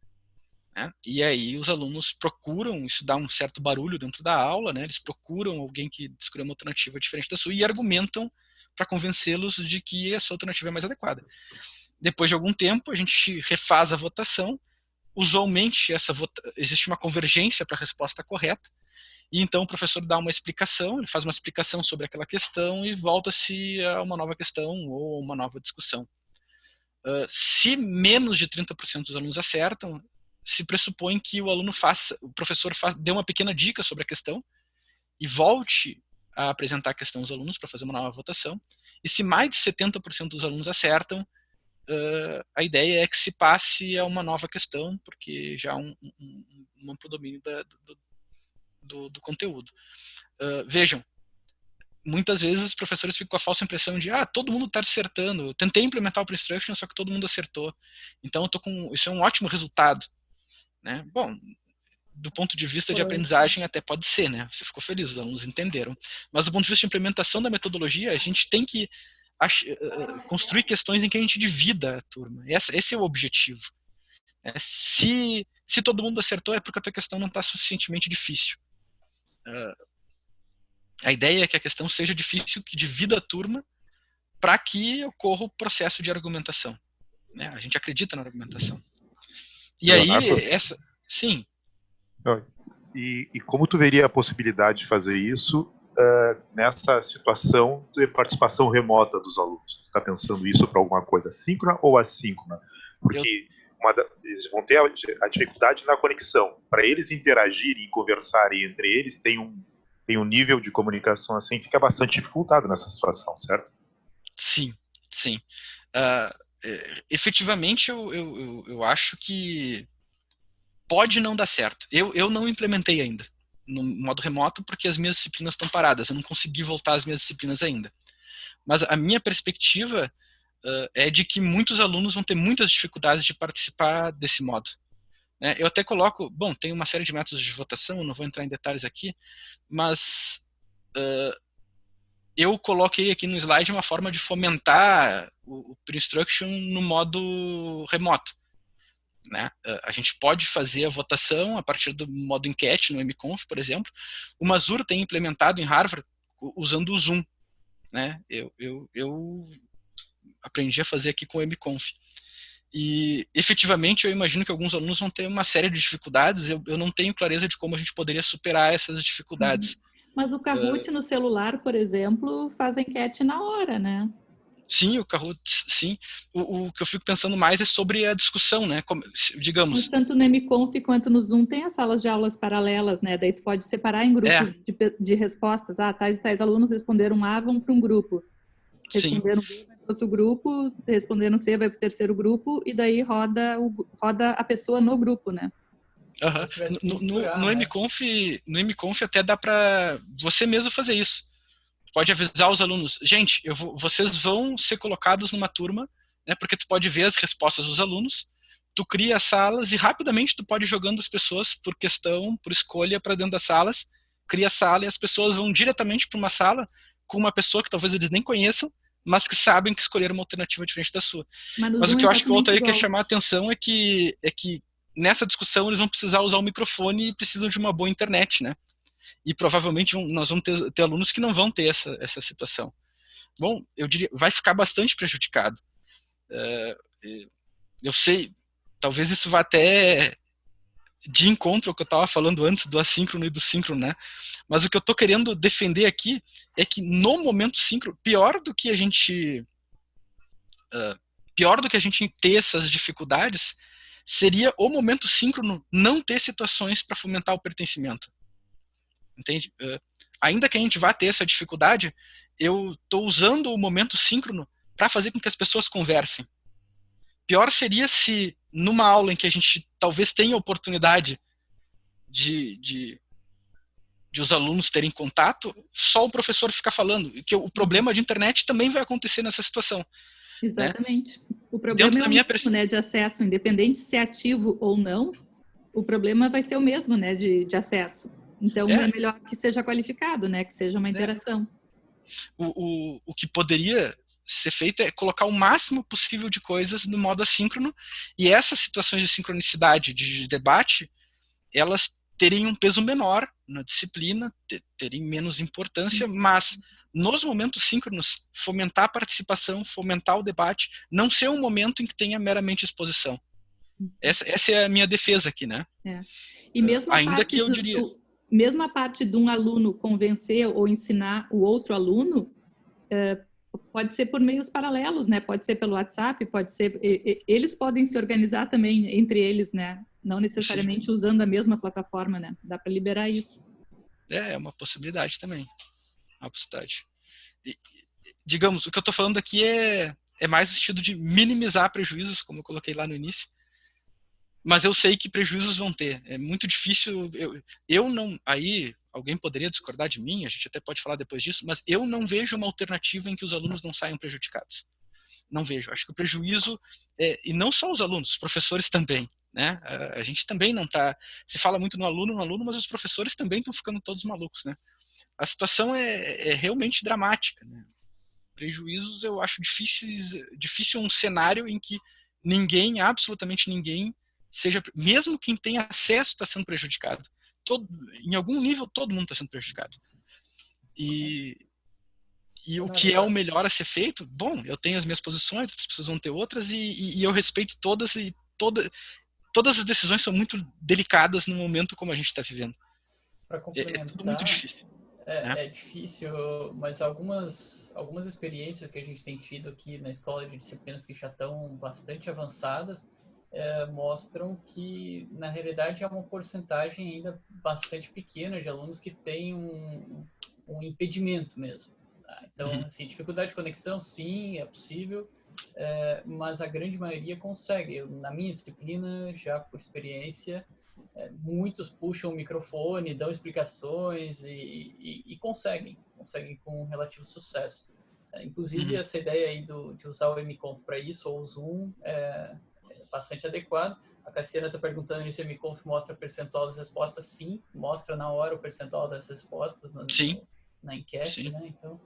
Né? E aí os alunos procuram, isso dá um certo barulho dentro da aula, né? eles procuram alguém que escolheu uma alternativa diferente da sua e argumentam para convencê-los de que a sua alternativa é mais adequada. Depois de algum tempo, a gente refaz a votação, usualmente essa vota existe uma convergência para a resposta correta, e então o professor dá uma explicação, ele faz uma explicação sobre aquela questão e volta-se a uma nova questão ou uma nova discussão. Uh, se menos de 30% dos alunos acertam, se pressupõe que o aluno faça, o professor faz, dê uma pequena dica sobre a questão e volte a apresentar a questão aos alunos para fazer uma nova votação. E se mais de 70% dos alunos acertam, uh, a ideia é que se passe a uma nova questão, porque já há um, um, um amplo domínio da, do, do, do, conteúdo. Uh, vejam, muitas vezes os professores ficam com a falsa impressão de ah, todo mundo está acertando. Eu tentei implementar o pre-instruction, só que todo mundo acertou. Então eu tô com isso é um ótimo resultado, né? Bom, do ponto de vista de aprendizagem até pode ser, né? Você ficou feliz, os alunos entenderam. Mas do ponto de vista de implementação da metodologia, a gente tem que eh, eh, construir questões em que a gente divida a turma. Esse, esse é o objetivo. É, se, se todo mundo acertou, é porque a tua questão não está suficientemente difícil. Uh, a ideia é que a questão seja difícil, que divida a turma, para que ocorra o processo de argumentação. Né? A gente acredita na argumentação. E aí, essa. Sim. E, e, como tu veria a possibilidade de fazer isso uh, nessa situação de participação remota dos alunos? Está pensando isso para alguma coisa síncrona ou assíncrona? Porque uma, eles vão ter a, a dificuldade na conexão. Para eles interagirem e conversarem entre eles, tem um tem um nível de comunicação assim, fica bastante dificultado nessa situação, certo? Sim, sim. Uh, efetivamente, eu, eu, eu acho que pode não dar certo. Eu, eu não implementei ainda no modo remoto porque as minhas disciplinas estão paradas. Eu não consegui voltar às minhas disciplinas ainda. Mas a minha perspectiva uh, é de que muitos alunos vão ter muitas dificuldades de participar desse modo. Né? Eu até coloco, bom, tem uma série de métodos de votação, não vou entrar em detalhes aqui, mas uh, eu coloquei aqui no slide uma forma de fomentar o, o pre-instruction no modo remoto. Né? A gente pode fazer a votação a partir do modo enquete no MConf, por exemplo. O Mazur tem implementado em Harvard usando o Zoom. Né? Eu, eu, eu aprendi a fazer aqui com o MConf. E efetivamente eu imagino que alguns alunos vão ter uma série de dificuldades, eu, eu não tenho clareza de como a gente poderia superar essas dificuldades. Uhum. Mas o Kahoot uh, no celular, por exemplo, faz enquete na hora, né? Sim, o Kahoot, sim. O, o, que eu fico pensando mais é sobre a discussão, né? Como, digamos. Mas tanto no MConf quanto no Zoom tem as salas de aulas paralelas, né? Daí tu pode separar em grupos é. de, de, respostas. Ah, tais e tais alunos responderam A, vão para um grupo. Responderam sim. B, outro grupo, respondendo C vai para o terceiro grupo, e daí roda, o, roda a pessoa no grupo, né? Uhum. No, no, no, né? MConf, no MConf até dá para você mesmo fazer isso. Pode avisar os alunos, gente, vou, vocês vão ser colocados numa turma, né, porque tu pode ver as respostas dos alunos, tu cria salas e rapidamente tu pode ir jogando as pessoas por questão, por escolha para dentro das salas, cria a sala e as pessoas vão diretamente para uma sala com uma pessoa que talvez eles nem conheçam, mas que sabem que escolheram uma alternativa diferente da sua. Mas, mas o que eu acho que o Altair quer chamar a atenção é que, é que nessa discussão eles vão precisar usar o microfone e precisam de uma boa internet, né? E provavelmente nós vamos ter, ter, alunos que não vão ter essa, essa situação. Bom, eu diria, vai ficar bastante prejudicado. Uh, eu sei, talvez isso vá até de encontro ao que eu estava falando antes do assíncrono e do síncrono, né? Mas o que eu estou querendo defender aqui é que no momento síncrono, pior do que a gente uh, pior do que a gente ter essas dificuldades seria o momento síncrono não ter situações para fomentar o pertencimento. Entende? Uh, ainda que a gente vá ter essa dificuldade, eu estou usando o momento síncrono para fazer com que as pessoas conversem. Pior seria se numa aula em que a gente talvez tenha oportunidade de, de, de os alunos terem contato, só o professor ficar falando. que o problema de internet também vai acontecer nessa situação. Né? Exatamente. Né? O problema Dentro é o mesmo, minha... né, de acesso, independente se é ativo ou não, o problema vai ser o mesmo, né, de, de acesso. Então, é. é melhor que seja qualificado, né, que seja uma é. interação. É. O, o, o que poderia ser feito é colocar o máximo possível de coisas no modo assíncrono e essas situações de sincronicidade, de debate, elas terem um peso menor na disciplina, terem menos importância, mas nos momentos síncronos, fomentar a participação, fomentar o debate, não ser um momento em que tenha meramente exposição. Essa, essa é a minha defesa aqui, né? É. E mesmo ainda que eu do, diria, do, mesmo a parte de um aluno convencer ou ensinar o outro aluno, é, pode ser por meios paralelos, né? Pode ser pelo WhatsApp, pode ser... Eles podem se organizar também entre eles, né? Não necessariamente usando a mesma plataforma, né? Dá para liberar isso. É, é uma possibilidade também. Uma possibilidade. E, digamos, o que eu estou falando aqui é, é mais o sentido de minimizar prejuízos, como eu coloquei lá no início. Mas eu sei que prejuízos vão ter. É muito difícil. Eu, eu não. Aí, alguém poderia discordar de mim, a gente até pode falar depois disso, mas eu não vejo uma alternativa em que os alunos não saiam prejudicados. Não vejo. Acho que o prejuízo, é, e não só os alunos, os professores também. Né? A gente também não está. Se fala muito no aluno, no aluno, mas os professores também estão ficando todos malucos. Né? A situação é, é realmente dramática. Né? Prejuízos eu acho difíceis, difícil um cenário em que ninguém, absolutamente ninguém, seja, mesmo quem tem acesso está sendo prejudicado. Todo, em algum nível todo mundo está sendo prejudicado. E, e o que é o melhor a ser feito? Bom, eu tenho as minhas posições, outras pessoas vão ter outras, e, e, e eu respeito todas, e toda, todas as decisões são muito delicadas no momento como a gente está vivendo. Para complementar, é, é muito difícil. É, né? é, difícil, mas algumas, algumas experiências que a gente tem tido aqui na escola de disciplinas que já estão bastante avançadas é, mostram que, na realidade, é uma porcentagem ainda bastante pequena de alunos que têm um, um impedimento mesmo. Tá? Então, uhum. assim, dificuldade de conexão, sim, é possível, é, mas a grande maioria consegue. Eu, na minha disciplina, já por experiência, é, muitos puxam o microfone, dão explicações e, e, e conseguem, conseguem com relativo sucesso. Inclusive, uhum. essa ideia aí do, de usar o MConf para isso, ou o Zoom, é bastante adequado. A Cassiana está perguntando se o MConf mostra percentual das respostas. Sim, mostra na hora o percentual das respostas nas, Sim. na enquete, Sim. né? Então,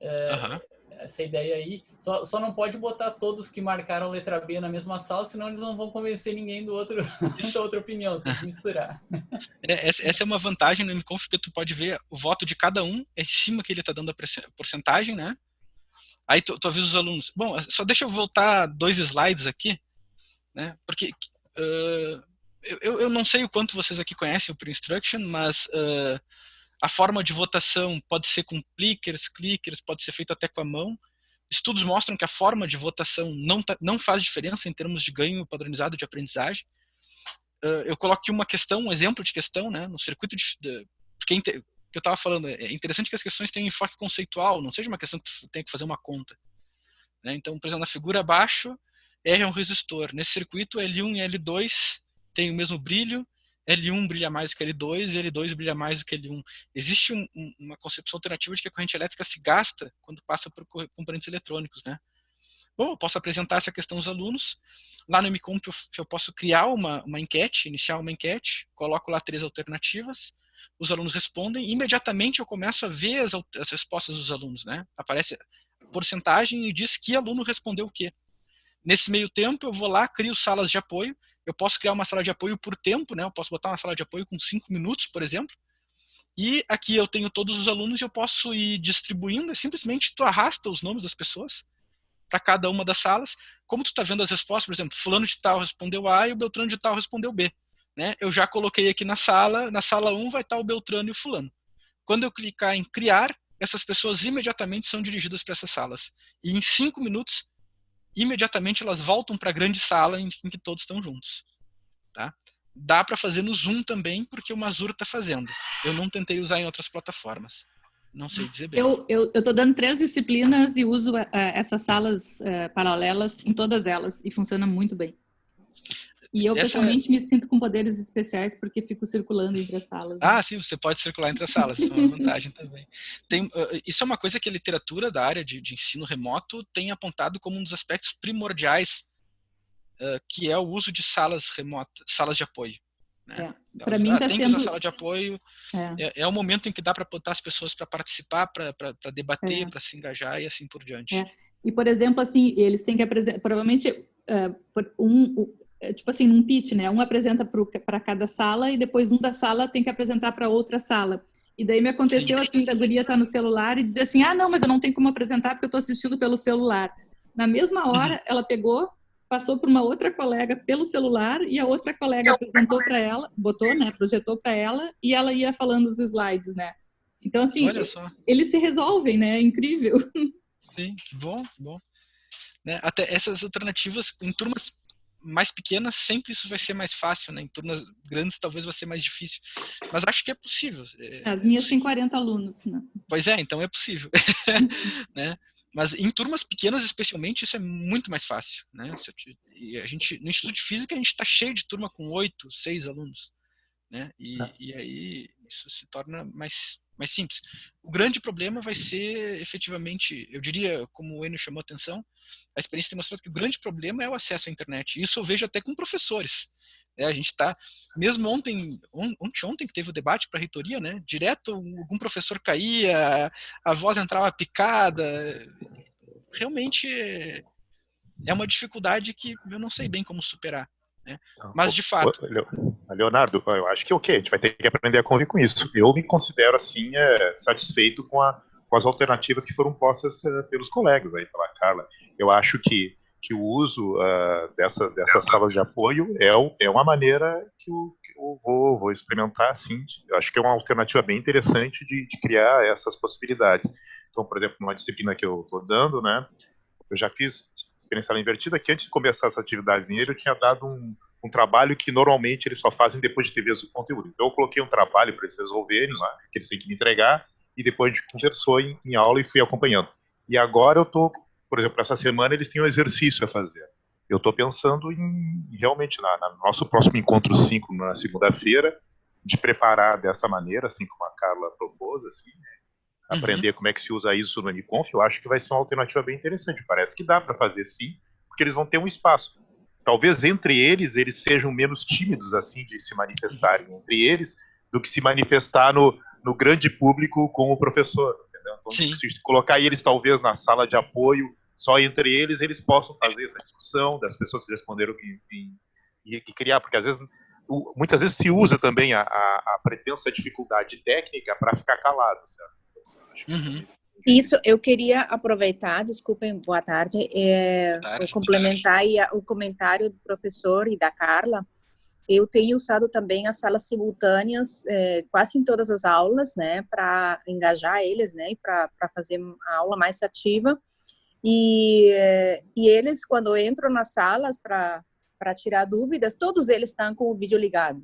é, uhum. essa ideia aí. Só, só não pode botar todos que marcaram letra B na mesma sala, senão eles não vão convencer ninguém do outro, da outra opinião. Tem que misturar. É, essa é uma vantagem no MConf, porque tu pode ver o voto de cada um, é em cima que ele está dando a porcentagem, né? Aí tu, tu avisa os alunos. Bom, só deixa eu voltar dois slides aqui, né? Porque uh, eu, eu não sei o quanto vocês aqui conhecem o Pre-Instruction, mas uh, a forma de votação pode ser com clickers, clickers, pode ser feito até com a mão. Estudos mostram que a forma de votação não, tá, não faz diferença em termos de ganho padronizado de aprendizagem. Uh, eu coloco aqui uma questão, um exemplo de questão, né, no circuito de, de porque que eu estava falando, é interessante que as questões tenham enfoque conceitual, não seja uma questão que tu tenha que fazer uma conta. Né? Então, por exemplo, na figura abaixo, R é um resistor. Nesse circuito, L1 e L2 têm o mesmo brilho, L1 brilha mais do que L2 e L2 brilha mais do que L1. Existe um, um, uma concepção alternativa de que a corrente elétrica se gasta quando passa por componentes eletrônicos, né? Bom, eu posso apresentar essa questão aos alunos. Lá no MComp eu, eu posso criar uma, uma enquete, iniciar uma enquete, coloco lá três alternativas, os alunos respondem, e imediatamente eu começo a ver as, as respostas dos alunos, né? Aparece porcentagem e diz que aluno respondeu o quê. Nesse meio tempo, eu vou lá, crio salas de apoio, eu posso criar uma sala de apoio por tempo, né? Eu posso botar uma sala de apoio com cinco minutos, por exemplo. E aqui eu tenho todos os alunos e eu posso ir distribuindo. É simplesmente tu arrasta os nomes das pessoas para cada uma das salas. Como tu está vendo as respostas, por exemplo, fulano de tal respondeu A e o Beltrano de tal respondeu B. Né? Eu já coloquei aqui na sala, na sala 1 vai estar o Beltrano e o fulano. Quando eu clicar em criar, essas pessoas imediatamente são dirigidas para essas salas. E em cinco minutos imediatamente elas voltam para a grande sala em, em, que todos estão juntos. Tá? Dá para fazer no Zoom também, porque o Mazur está fazendo. Eu não tentei usar em outras plataformas. Não sei dizer bem. Eu estou dando três disciplinas e uso uh, essas salas uh, paralelas em todas elas e funciona muito bem. E eu, Essa... pessoalmente, me sinto com poderes especiais porque fico circulando entre as salas. Ah, sim, você pode circular entre as salas, isso é uma vantagem também. Tem, uh, isso é uma coisa que a literatura da área de, de, ensino remoto tem apontado como um dos aspectos primordiais, uh, que é o uso de salas remotas, salas de apoio. Né? É. Para mim está sendo... a sala de apoio é. É, é o momento em que dá para botar as pessoas para participar, para debater, é. para se engajar e assim por diante. É. E, por exemplo, assim, eles têm que apresentar, provavelmente, uh, um, tipo assim, num pitch, né? Um apresenta para cada sala e depois um da sala tem que apresentar para outra sala. E daí me aconteceu Sim. assim, da guria estar tá no celular e dizer assim, ah, não, mas eu não tenho como apresentar porque eu estou assistindo pelo celular. Na mesma hora, uhum. ela pegou, passou para uma outra colega pelo celular e a outra colega apresentou para ela, botou, né, projetou para ela e ela ia falando os slides, né? Então, assim, eles se resolvem, né? É incrível. Sim, que bom, que bom. Né? Até essas alternativas em turmas mais pequenas, sempre isso vai ser mais fácil, né? Em turmas grandes, talvez vai ser mais difícil. Mas acho que é possível. É, As minhas têm 40 alunos, né? Pois é, então é possível. né? Mas em turmas pequenas, especialmente, isso é muito mais fácil, né? E a gente, no Instituto de Física, a gente está cheio de turma com oito, seis alunos, né? E, tá. e aí isso se torna mais mais simples. O grande problema vai ser, efetivamente, eu diria, como o Enio chamou a atenção, a experiência tem mostrado que o grande problema é o acesso à internet. Isso eu vejo até com professores. É, a gente está, mesmo ontem, ontem, ontem que teve o debate para a reitoria, né, direto algum professor caía, a voz entrava picada. Realmente é uma dificuldade que eu não sei bem como superar. Né? Mas, de fato. Leonardo, eu acho que é ok, a gente vai ter que aprender a conviver com isso. Eu me considero, assim, é, satisfeito com, a, com, as alternativas que foram postas uh, pelos colegas aí, pela Carla. Eu acho que, que o uso uh, dessa, dessas salas de apoio é, é uma maneira que eu, que eu vou, vou, experimentar, sim. Eu acho que é uma alternativa bem interessante de, de criar essas possibilidades. Então, por exemplo, numa disciplina que eu estou dando, né, eu já fiz experiência invertida, que antes de começar essa atividade eu tinha dado um, um trabalho que normalmente eles só fazem depois de ter visto o conteúdo. Então eu coloquei um trabalho para eles resolverem lá, que eles têm que me entregar, e depois a gente conversou em, em aula e fui acompanhando. E agora eu estou, por exemplo, essa semana eles têm um exercício a fazer. Eu estou pensando em, realmente, na, na, nosso próximo encontro 5, na segunda-feira, de preparar dessa maneira, assim como a Carla propôs, assim, né? Aprender uhum. como é que se usa isso no Uniconf, eu acho que vai ser uma alternativa bem interessante. Parece que dá para fazer sim, porque eles vão ter um espaço. Talvez entre eles eles sejam menos tímidos assim de se manifestarem uhum. entre eles do que se manifestar no, no grande público com o professor. Entendeu? Então, sim. se colocar eles talvez na sala de apoio, só entre eles eles possam fazer essa discussão das pessoas que responderam que, e, e criar, porque às vezes muitas vezes se usa também a, a, a pretensa dificuldade técnica para ficar calado, certo? Uhum. Isso, eu queria aproveitar, desculpem, boa tarde, é, boa tarde complementar o comentário do professor e da Carla. Eu tenho usado também as salas simultâneas é, quase em todas as aulas, né, para engajar eles, né, e para fazer a aula mais ativa. E, e eles, quando entram nas salas para tirar dúvidas, todos eles estão com o vídeo ligado.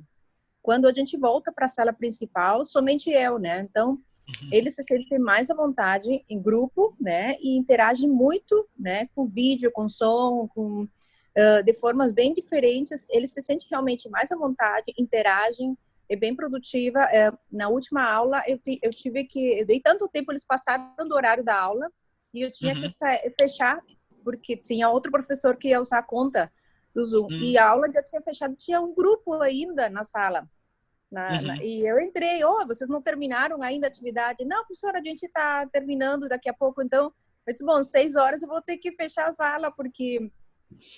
Quando a gente volta para a sala principal, somente eu, né, então Uhum. Eles se sentem mais à vontade em grupo, né? E interagem muito, né? Com vídeo, com som, com uh, de formas bem diferentes. Eles se sentem realmente mais à vontade, interagem, é bem produtiva. É, na última aula eu, eu tive que, eu dei tanto tempo eles passaram do horário da aula e eu tinha uhum. que fechar porque tinha outro professor que ia usar a conta do Zoom e a aula já tinha fechado. Tinha um grupo ainda na sala. Na, uhum. na, e eu entrei, oh, vocês não terminaram ainda a atividade? Não, professora, a gente está terminando daqui a pouco, então, eu disse, bom, seis horas eu vou ter que fechar a sala, porque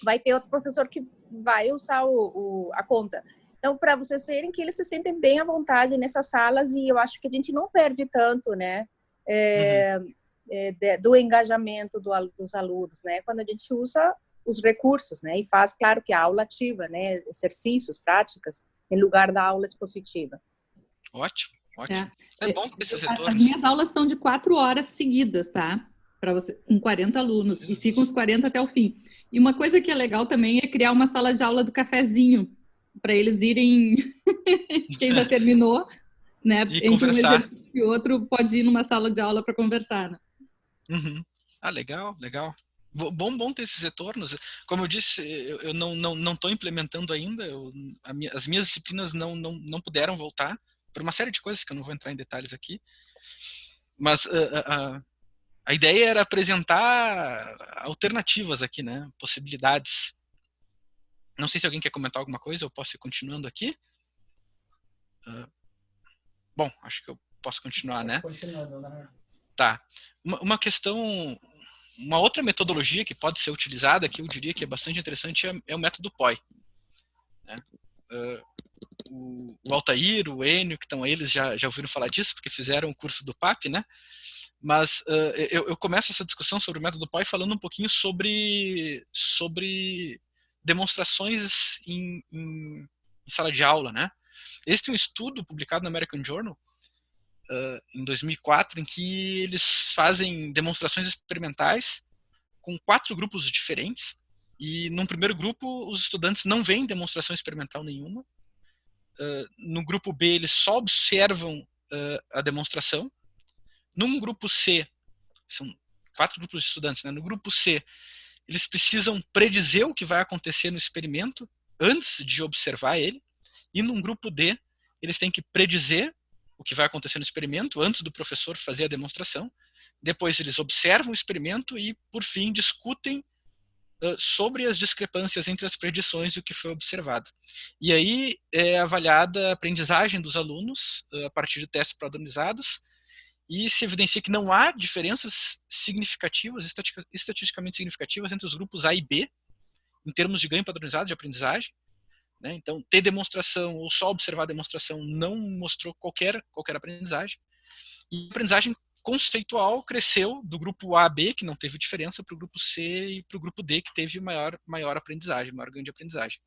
vai ter outro professor que vai usar o, o a conta. Então, para vocês verem que eles se sentem bem à vontade nessas salas e eu acho que a gente não perde tanto, né, é, uhum. é, de, do engajamento do, dos alunos, né, quando a gente usa os recursos, né, e faz, claro, que a aula ativa, né, exercícios, práticas, em lugar da aula expositiva. Ótimo, ótimo. É, é bom que esses retornos... As minhas aulas são de quatro horas seguidas, tá? Para você, com 40 alunos, e ficam os 40 até o fim. E uma coisa que é legal também é criar uma sala de aula do cafezinho, para eles irem, quem já terminou, né? E entre conversar. um e outro pode ir numa sala de aula para conversar, né? Uhum. Ah, legal, legal. Bom, bom ter esses retornos. Como eu disse, eu, eu não estou não, não implementando ainda, eu, minha, as minhas disciplinas não, não, não puderam voltar, por uma série de coisas que eu não vou entrar em detalhes aqui. Mas uh, uh, a ideia era apresentar alternativas aqui, né? possibilidades. Não sei se alguém quer comentar alguma coisa, eu posso ir continuando aqui. Uh, bom, acho que eu posso continuar, né? Continuando, né? Tá. Uma, uma questão uma outra metodologia que pode ser utilizada, que eu diria que é bastante interessante, é, é o método POI. Né? Uh, o, o, Altair, o Enio, que estão eles, já, já ouviram falar disso, porque fizeram o curso do PAP, né? Mas uh, eu, eu, começo essa discussão sobre o método POI falando um pouquinho sobre, sobre demonstrações em, em, em sala de aula, né? Este é um estudo publicado no American Journal uh, em 2004, em que eles fazem demonstrações experimentais com quatro grupos diferentes. E num primeiro grupo, os estudantes não veem demonstração experimental nenhuma. Uh, no grupo B, eles só observam uh, a demonstração. Num grupo C, são quatro grupos de estudantes, né? no grupo C, eles precisam predizer o que vai acontecer no experimento antes de observar ele. E num grupo D, eles têm que predizer o que vai acontecer no experimento antes do professor fazer a demonstração. Depois eles observam o experimento e, por fim, discutem sobre as discrepâncias entre as predições e o que foi observado. E aí é avaliada a aprendizagem dos alunos a partir de testes padronizados e se evidencia que não há diferenças significativas, estatisticamente significativas, entre os grupos A e B, em termos de ganho padronizado de aprendizagem. Né? Então, ter demonstração ou só observar a demonstração não mostrou qualquer, qualquer aprendizagem. E a aprendizagem conceitual cresceu do grupo A a B, que não teve diferença, para o grupo C e para o grupo D, que teve maior, maior aprendizagem, maior ganho de aprendizagem.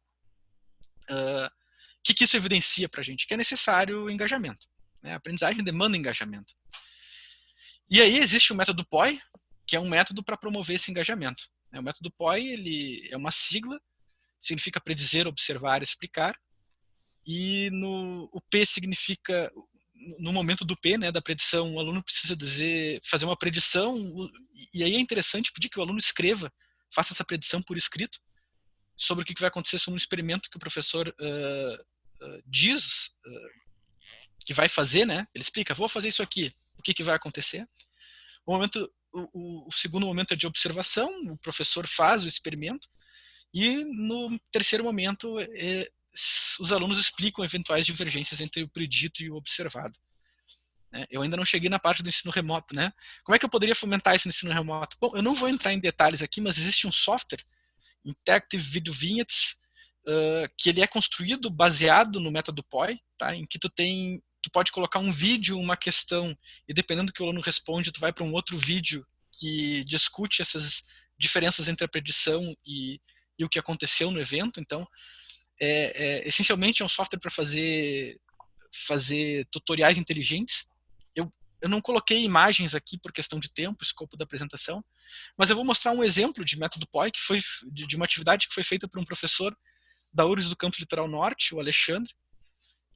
O uh, que, que isso evidencia para a gente? Que é necessário engajamento. Né? A aprendizagem demanda engajamento. E aí existe o método POI, que é um método para promover esse engajamento. Né? O método POI ele é uma sigla, significa predizer, observar, explicar. E no, o P significa no momento do P, né, da predição, o aluno precisa dizer, fazer uma predição, e aí é interessante pedir que o aluno escreva, faça essa predição por escrito, sobre o que vai acontecer sobre um experimento que o professor uh, uh, diz uh, que vai fazer, né? Ele explica, vou fazer isso aqui, o que, que vai acontecer. O, momento, o, o segundo momento é de observação, o professor faz o experimento, e no terceiro momento é, os alunos explicam eventuais divergências entre o predito e o observado. Né? Eu ainda não cheguei na parte do ensino remoto, né? Como é que eu poderia fomentar isso no ensino remoto? Bom, eu não vou entrar em detalhes aqui, mas existe um software, Interactive Video Vignettes, uh, que ele é construído baseado no método POI, tá? Em que tu tem, tu pode colocar um vídeo, uma questão, e dependendo do que o aluno responde, tu vai para um outro vídeo que discute essas diferenças entre a predição e, e o que aconteceu no evento. Então, é, é, essencialmente é um software para fazer, fazer tutoriais inteligentes. Eu, eu não coloquei imagens aqui por questão de tempo, escopo da apresentação, mas eu vou mostrar um exemplo de método POI, que foi de, de uma atividade que foi feita por um professor da URGS do Campus Litoral Norte, o Alexandre,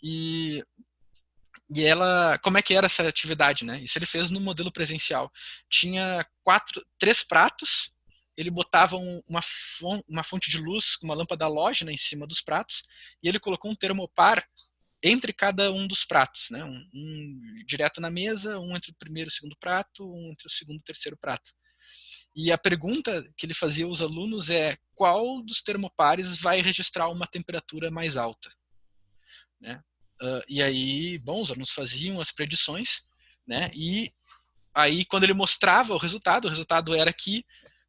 e, e ela, como é que era essa atividade, né? Isso ele fez no modelo presencial. Tinha quatro, três pratos, ele botava uma, uma fonte de luz com uma lâmpada halógena em cima dos pratos e ele colocou um termopar entre cada um dos pratos, né? Um, um, direto na mesa, um entre o primeiro e o segundo prato, um entre o segundo e o terceiro prato. E a pergunta que ele fazia aos alunos é qual dos termopares vai registrar uma temperatura mais alta? Né? Uh, e aí, bom, os alunos faziam as predições, né? E aí, quando ele mostrava o resultado, o resultado era que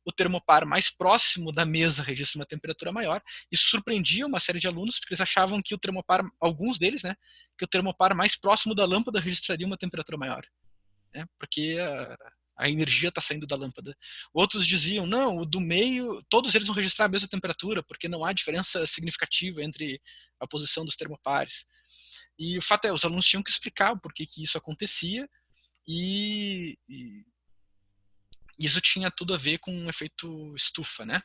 o termopar mais próximo da mesa registra uma temperatura maior. Isso surpreendia uma série de alunos, porque eles achavam que o termopar, alguns deles, né, que o termopar mais próximo da lâmpada registraria uma temperatura maior. Né, porque a, a energia está saindo da lâmpada. Outros diziam, não, o do meio, todos eles vão registrar a mesma temperatura, porque não há diferença significativa entre a posição dos termopares. E o fato é, os alunos tinham que explicar por que, que isso acontecia, e, e isso tinha tudo a ver com um efeito estufa, né?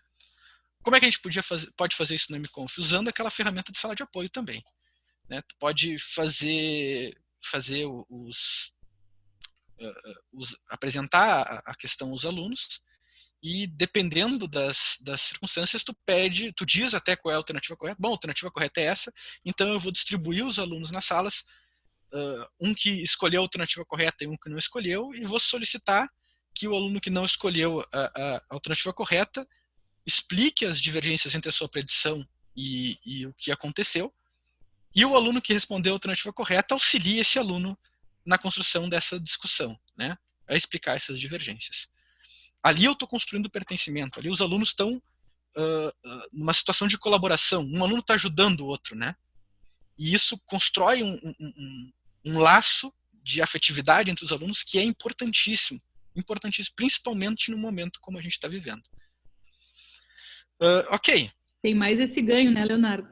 Como é que a gente podia fazer, pode fazer isso no MConf? Usando aquela ferramenta de sala de apoio também. Né? Tu pode fazer, fazer os, os apresentar a questão aos alunos e dependendo das, das circunstâncias, tu pede, tu diz até qual é a alternativa correta. Bom, a alternativa correta é essa, então eu vou distribuir os alunos nas salas, uh, um que escolheu a alternativa correta e um que não escolheu, e vou solicitar que o aluno que não escolheu a, a alternativa correta explique as divergências entre a sua predição e, e, o que aconteceu, e o aluno que respondeu a alternativa correta auxilie esse aluno na construção dessa discussão, né, a explicar essas divergências. Ali eu estou construindo pertencimento, ali os alunos estão uh, uh, numa situação de colaboração, um aluno está ajudando o outro, né, e isso constrói um, um, um, um laço de afetividade entre os alunos que é importantíssimo importantíssimo, principalmente no momento como a gente está vivendo. Uh, ok. Tem mais esse ganho, né, Leonardo?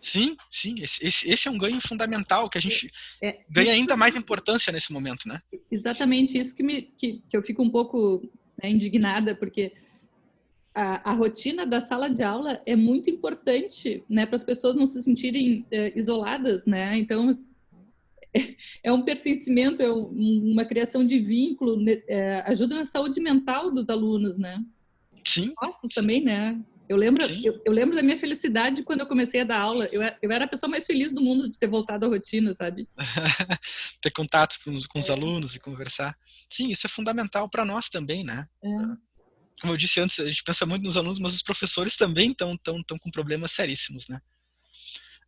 Sim, sim. Esse, esse, é um ganho fundamental que a gente é, é ganha ainda mais importância nesse momento, né? Exatamente isso que, me, que, que eu fico um pouco né, indignada, porque a, a, rotina da sala de aula é muito importante, né, para as pessoas não se sentirem é, isoladas, né? Então é, um pertencimento, é um, uma criação de vínculo, né, é, ajuda na saúde mental dos alunos, né? Sim. Nossos também, né? Eu lembro, eu, eu, lembro da minha felicidade quando eu comecei a dar aula. Eu, eu era a pessoa mais feliz do mundo de ter voltado à rotina, sabe? ter contato com, com os é. alunos e conversar. Sim, isso é fundamental para nós também, né? É. Como eu disse antes, a gente pensa muito nos alunos, mas os professores também estão tão, tão com problemas seríssimos, né?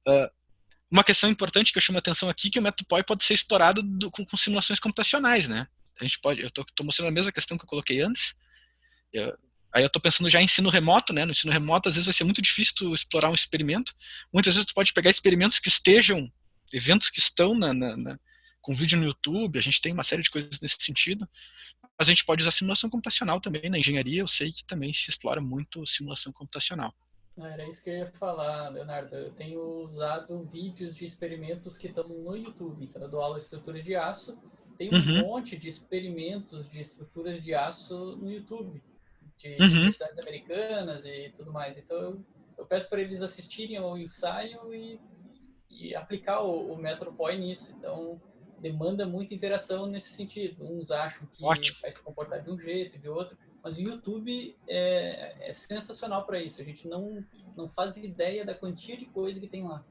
Uh, uma questão importante que eu chamo a atenção aqui é que o método POI pode ser explorado do, com, com, simulações computacionais, né? A gente pode, eu estou mostrando a mesma questão que eu coloquei antes. Eu, Aí eu estou pensando já em ensino remoto, né? No ensino remoto, às vezes vai ser muito difícil tu explorar um experimento. Muitas vezes tu pode pegar experimentos que estejam, eventos que estão na, na, na, com vídeo no YouTube, a gente tem uma série de coisas nesse sentido. Mas a gente pode usar simulação computacional também. Na engenharia eu sei que também se explora muito simulação computacional. Era isso que eu ia falar, Leonardo. Eu tenho usado vídeos de experimentos que estão no YouTube. Então, eu dou aula de estruturas de aço. Tem um uhum. monte de experimentos de estruturas de aço no YouTube de uhum. universidades americanas e tudo mais. Então eu, eu peço para eles assistirem ao ensaio e, e aplicar o, o método POI nisso. Então demanda muita interação nesse sentido. Uns acham que Ótimo. vai se comportar de um jeito, de outro, mas o YouTube é, é sensacional para isso. A gente não, não faz ideia da quantia de coisa que tem lá.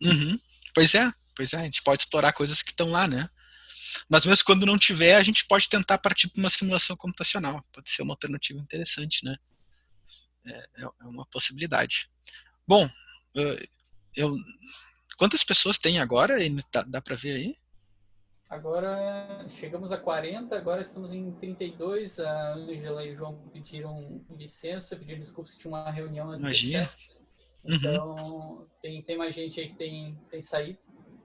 Uhum. Pois é, pois é. A gente pode explorar coisas que estão lá, né? Mas mesmo quando não tiver, a gente pode tentar partir para uma simulação computacional. Pode ser uma alternativa interessante, né? É, é, é uma possibilidade. Bom, eu, quantas pessoas tem agora? Dá, dá para ver aí? Agora chegamos a 40, agora estamos em 32. A Angela e o João pediram licença, pediram desculpas que tinha uma reunião às Imagina. 17. Uhum. Então, uhum. tem, tem mais gente aí que tem, tem saído.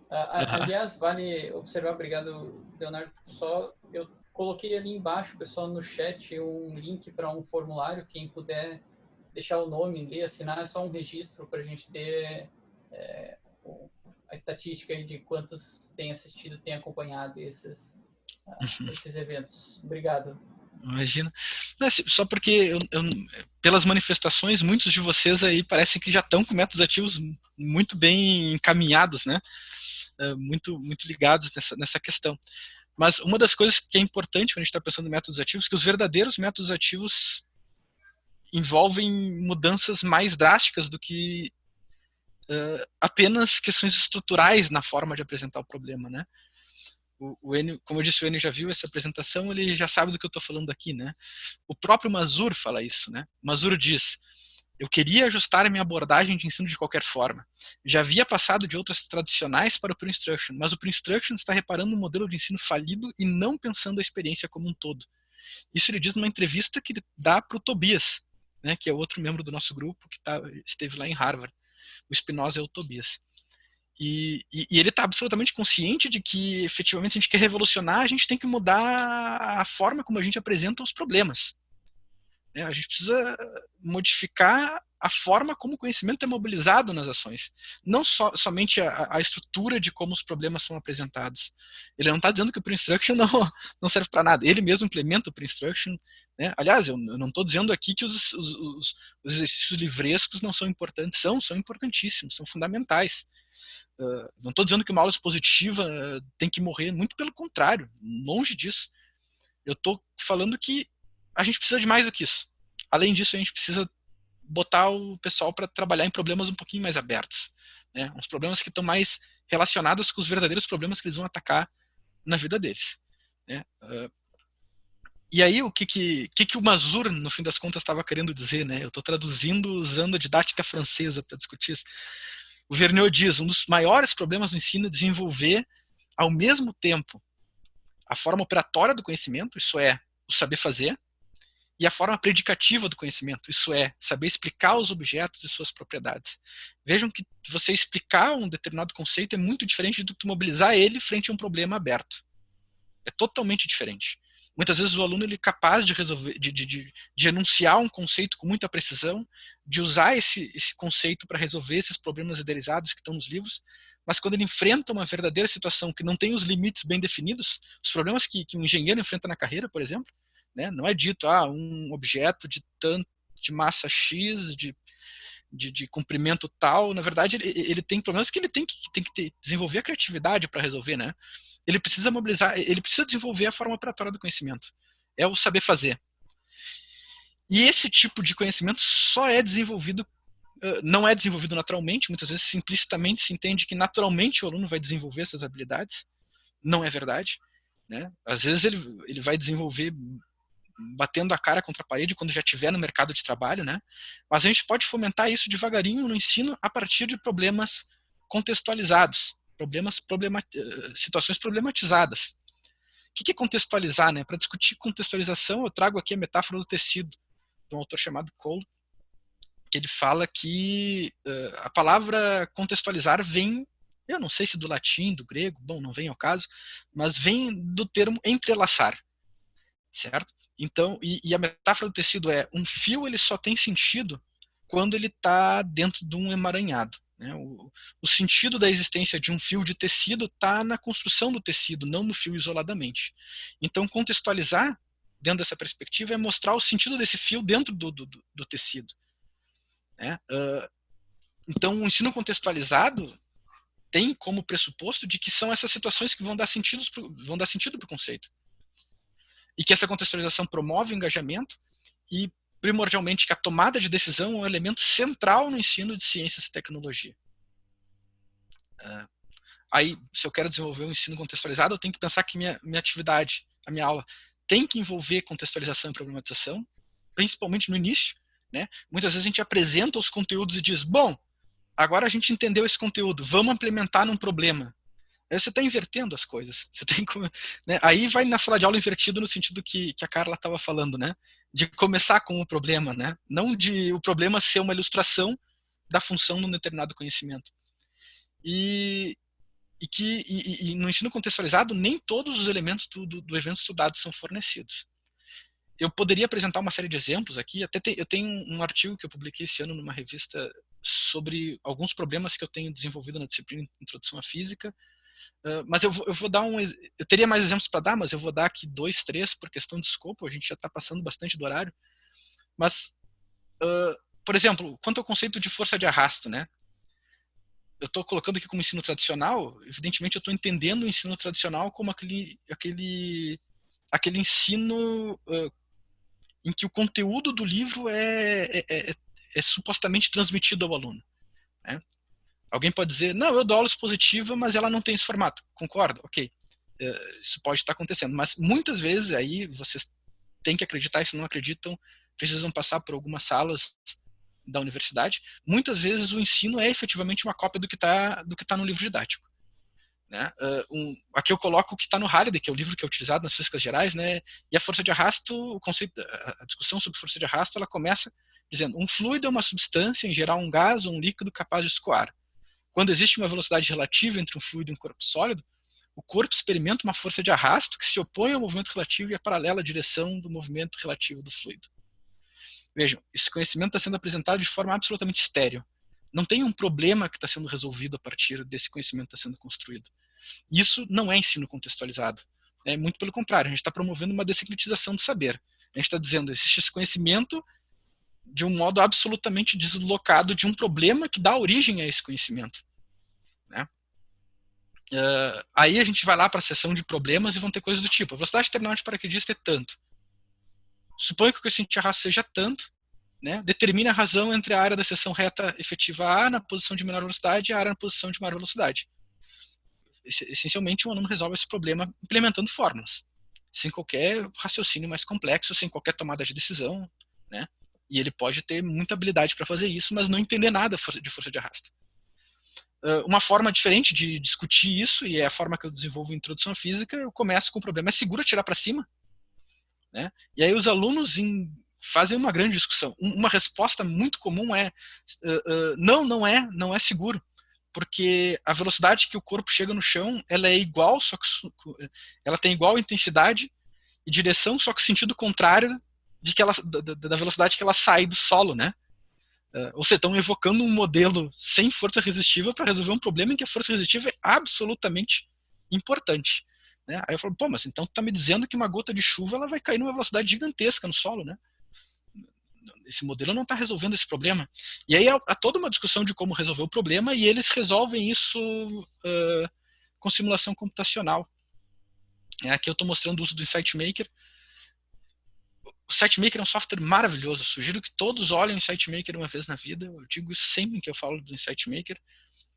Uh, aliás, vale observar, obrigado, Leonardo, só eu coloquei ali embaixo, pessoal, no chat, um link para um formulário, quem puder deixar o nome ali, assinar, é só um registro para a gente ter é, a estatística de quantos têm assistido, têm acompanhado esses, uh, esses eventos. Obrigado. Imagina. Não, só porque eu, eu, pelas manifestações, muitos de vocês aí parecem que já estão com métodos ativos muito bem encaminhados, né? Eh, muito, muito ligados nessa, nessa questão. Mas uma das coisas que é importante quando a gente está pensando em métodos ativos, é que os verdadeiros métodos ativos envolvem mudanças mais drásticas do que uh, apenas questões estruturais na forma de apresentar o problema, né? O, o Enio, como eu disse, o Enio já viu essa apresentação, ele já sabe do que eu estou falando aqui, né? O próprio Mazur fala isso, né? Mazur diz, eu queria ajustar a minha abordagem de ensino de qualquer forma. Já havia passado de outras tradicionais para o Pre-Instruction, mas o Pre-Instruction está reparando um modelo de ensino falido e não pensando a experiência como um todo. Isso ele diz numa entrevista que ele dá para o Tobias, né, que é outro membro do nosso grupo que tá, esteve lá em Harvard. O Spinoza é o Tobias. E, e, e ele está absolutamente consciente de que, efetivamente, se a gente quer revolucionar, a gente tem que mudar a forma como a gente apresenta os problemas. Né? A gente precisa modificar a forma como o conhecimento é mobilizado nas ações. Não so, somente a, a, estrutura de como os problemas são apresentados. Ele não está dizendo que o pre-instruction não, não serve para nada. Ele mesmo implementa o pre-instruction. Né? Aliás, eu, eu não estou dizendo aqui que os, os, os, os, exercícios livrescos não são importantes. São, são importantíssimos, são fundamentais. Uh, não estou dizendo que uma aula expositiva uh, tem que morrer, muito pelo contrário, longe disso. Eu estou falando que a gente precisa de mais do que isso. Além disso, a gente precisa botar o pessoal para trabalhar em problemas um pouquinho mais abertos. Né? Uns problemas que estão mais relacionados com os verdadeiros problemas que eles vão atacar na vida deles. Né? Uh, e aí, o que que, que, que o Mazur, no fim das contas, estava querendo dizer? Né? Eu estou traduzindo usando a didática francesa para discutir isso. O Vernier diz, um dos maiores problemas no ensino é desenvolver, ao mesmo tempo, a forma operatória do conhecimento, isso é, o saber fazer, e a forma predicativa do conhecimento, isso é, saber explicar os objetos e suas propriedades. Vejam que você explicar um determinado conceito é muito diferente do que mobilizar ele frente a um problema aberto. É totalmente diferente. Muitas vezes o aluno ele é capaz de resolver, de, de, de, de enunciar um conceito com muita precisão, de usar esse, esse conceito para resolver esses problemas idealizados que estão nos livros, mas quando ele enfrenta uma verdadeira situação que não tem os limites bem definidos, os problemas que, que um engenheiro enfrenta na carreira, por exemplo, né? Não é dito, ah, um objeto de tanto, de massa X, de, de, de comprimento tal, na verdade ele, ele, tem problemas que ele tem que, tem que ter, desenvolver a criatividade para resolver, né? Ele precisa mobilizar, ele precisa desenvolver a forma operatória do conhecimento. É o saber fazer. E esse tipo de conhecimento só é desenvolvido, não é desenvolvido naturalmente, muitas vezes implicitamente se entende que naturalmente o aluno vai desenvolver essas habilidades. Não é verdade. Né? Às vezes ele, ele vai desenvolver batendo a cara contra a parede quando já estiver no mercado de trabalho, né? Mas a gente pode fomentar isso devagarinho no ensino a partir de problemas contextualizados, problemas problema, eh, situações problematizadas. O que é contextualizar, né? Para discutir contextualização, eu trago aqui a metáfora do tecido, de um autor chamado Cole, que ele fala que uh, a palavra contextualizar vem, eu não sei se do latim, do grego, bom, não vem ao caso, mas vem do termo entrelaçar, certo? Então, e, e, a metáfora do tecido é um fio ele só tem sentido quando ele está dentro de um emaranhado. Né? O, o, sentido da existência de um fio de tecido está na construção do tecido, não no fio isoladamente. Então, contextualizar dentro dessa perspectiva é mostrar o sentido desse fio dentro do, do, do tecido. Né? Uh, então, o ensino contextualizado tem como pressuposto de que são essas situações que vão dar, pro, vão dar sentido para o conceito e que essa contextualização promove o engajamento e, primordialmente, que a tomada de decisão é um elemento central no ensino de ciências e tecnologia. Uh, aí, se eu quero desenvolver um ensino contextualizado, eu tenho que pensar que minha, minha atividade, a minha aula, tem que envolver contextualização e problematização, principalmente no início. Né? Muitas vezes a gente apresenta os conteúdos e diz, bom, agora a gente entendeu esse conteúdo, vamos implementar num problema. Aí você está invertendo as coisas. Você tem né? Aí vai na sala de aula invertido no sentido que, que a Carla estava falando, né? De começar com o problema, né? Não de o problema ser uma ilustração da função de um determinado conhecimento. E, e que e, e no ensino contextualizado nem todos os elementos do, do, do, evento estudado são fornecidos. Eu poderia apresentar uma série de exemplos aqui. Até te, eu tenho um artigo que eu publiquei esse ano numa revista sobre alguns problemas que eu tenho desenvolvido na disciplina Introdução à Física Mas eu eu vou, dar um. Eu teria mais exemplos para dar, mas eu vou dar aqui dois, três, por questão de escopo, a gente já está passando bastante do horário. Mas, uh, por exemplo, quanto ao conceito de força de arrasto, né? Eu estou colocando aqui como ensino tradicional, evidentemente eu estou entendendo o ensino tradicional como aquele, aquele, aquele ensino uh, em que o conteúdo do livro é, é, é, é supostamente transmitido ao aluno. Né? Alguém pode dizer, não, eu dou aula expositiva, mas ela não tem esse formato. Concordo? Ok. Uh, isso pode estar acontecendo. Mas muitas vezes aí vocês têm que acreditar, e se não acreditam, precisam passar por algumas salas da universidade. Muitas vezes o ensino é efetivamente uma cópia do que está tá no livro didático. Né? Uh, um, aqui eu coloco o que está no Halliday, que é o livro que é utilizado nas físicas gerais, né? e a força de arrasto, o conceito, a discussão sobre força de arrasto, ela começa dizendo um fluido é uma substância, em geral um gás ou um líquido capaz de escoar. Quando existe uma velocidade relativa entre um fluido e um corpo sólido, o corpo experimenta uma força de arrasto que se opõe ao movimento relativo e é paralela à direção do movimento relativo do fluido. Vejam, esse conhecimento está sendo apresentado de forma absolutamente estéreo. Não tem um problema que está sendo resolvido a partir desse conhecimento que está sendo construído. Isso não é ensino contextualizado. É muito pelo contrário, a gente está promovendo uma desincretização do saber. A gente está dizendo, existe esse conhecimento de um modo absolutamente deslocado de um problema que dá origem a esse conhecimento. Né? Uh, aí a gente vai lá para a seção de problemas e vão ter coisas do tipo, a velocidade terminal de paraquedista é tanto. Suponha que o coeficiente de arrasto seja tanto, né? determine a razão entre a área da seção reta efetiva A na posição de menor velocidade e a área na posição de maior velocidade. Essencialmente, o aluno resolve esse problema implementando fórmulas, sem qualquer raciocínio mais complexo, sem qualquer tomada de decisão, né? E ele pode ter muita habilidade para fazer isso, mas não entender nada de força de arrasto. Uma forma diferente de discutir isso, e é a forma que eu desenvolvo em Introdução Física, eu começo com o problema, é seguro atirar para cima? Né? E aí os alunos em, fazem uma grande discussão. Uma resposta muito comum é, uh, uh, não, não é, não é seguro, porque a velocidade que o corpo chega no chão, ela é igual, só que ela tem igual intensidade e direção, só que sentido contrário de que ela, da, da velocidade que ela sai do solo, né? Uh, ou seja, estão evocando um modelo sem força resistiva para resolver um problema em que a força resistiva é absolutamente importante. Né? Aí eu falo, pô, mas então tu tá me dizendo que uma gota de chuva ela vai cair numa velocidade gigantesca no solo, né? esse modelo não está resolvendo esse problema. E aí há, há, toda uma discussão de como resolver o problema e eles resolvem isso uh, com simulação computacional. É, aqui eu estou mostrando o uso do SiteMaker. O SiteMaker é um software maravilhoso. Eu sugiro que todos olhem o SiteMaker uma vez na vida. Eu digo isso sempre que eu falo do SiteMaker.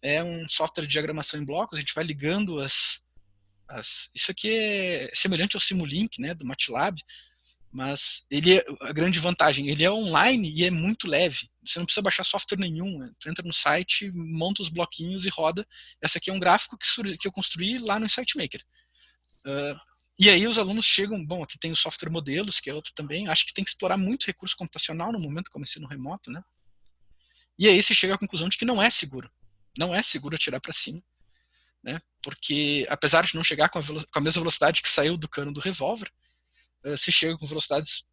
É um software de diagramação em blocos. A gente vai ligando as, as... Isso aqui é semelhante ao Simulink, né, do MATLAB mas ele é a grande vantagem, ele é online e é muito leve. Você não precisa baixar software nenhum. Né? Tu entra no site, monta os bloquinhos e roda. Essa aqui é um gráfico que, que eu construí lá no SiteMaker. Uh, e aí os alunos chegam, bom, aqui tem o software modelos, que é outro também. Acho que tem que explorar muito recurso computacional no momento como ensino remoto, né? E aí se chega à conclusão de que não é seguro. Não é seguro atirar para cima. Né? Porque apesar de não chegar com a, com a mesma velocidade que saiu do cano do revólver, eh, se chega com velocidades,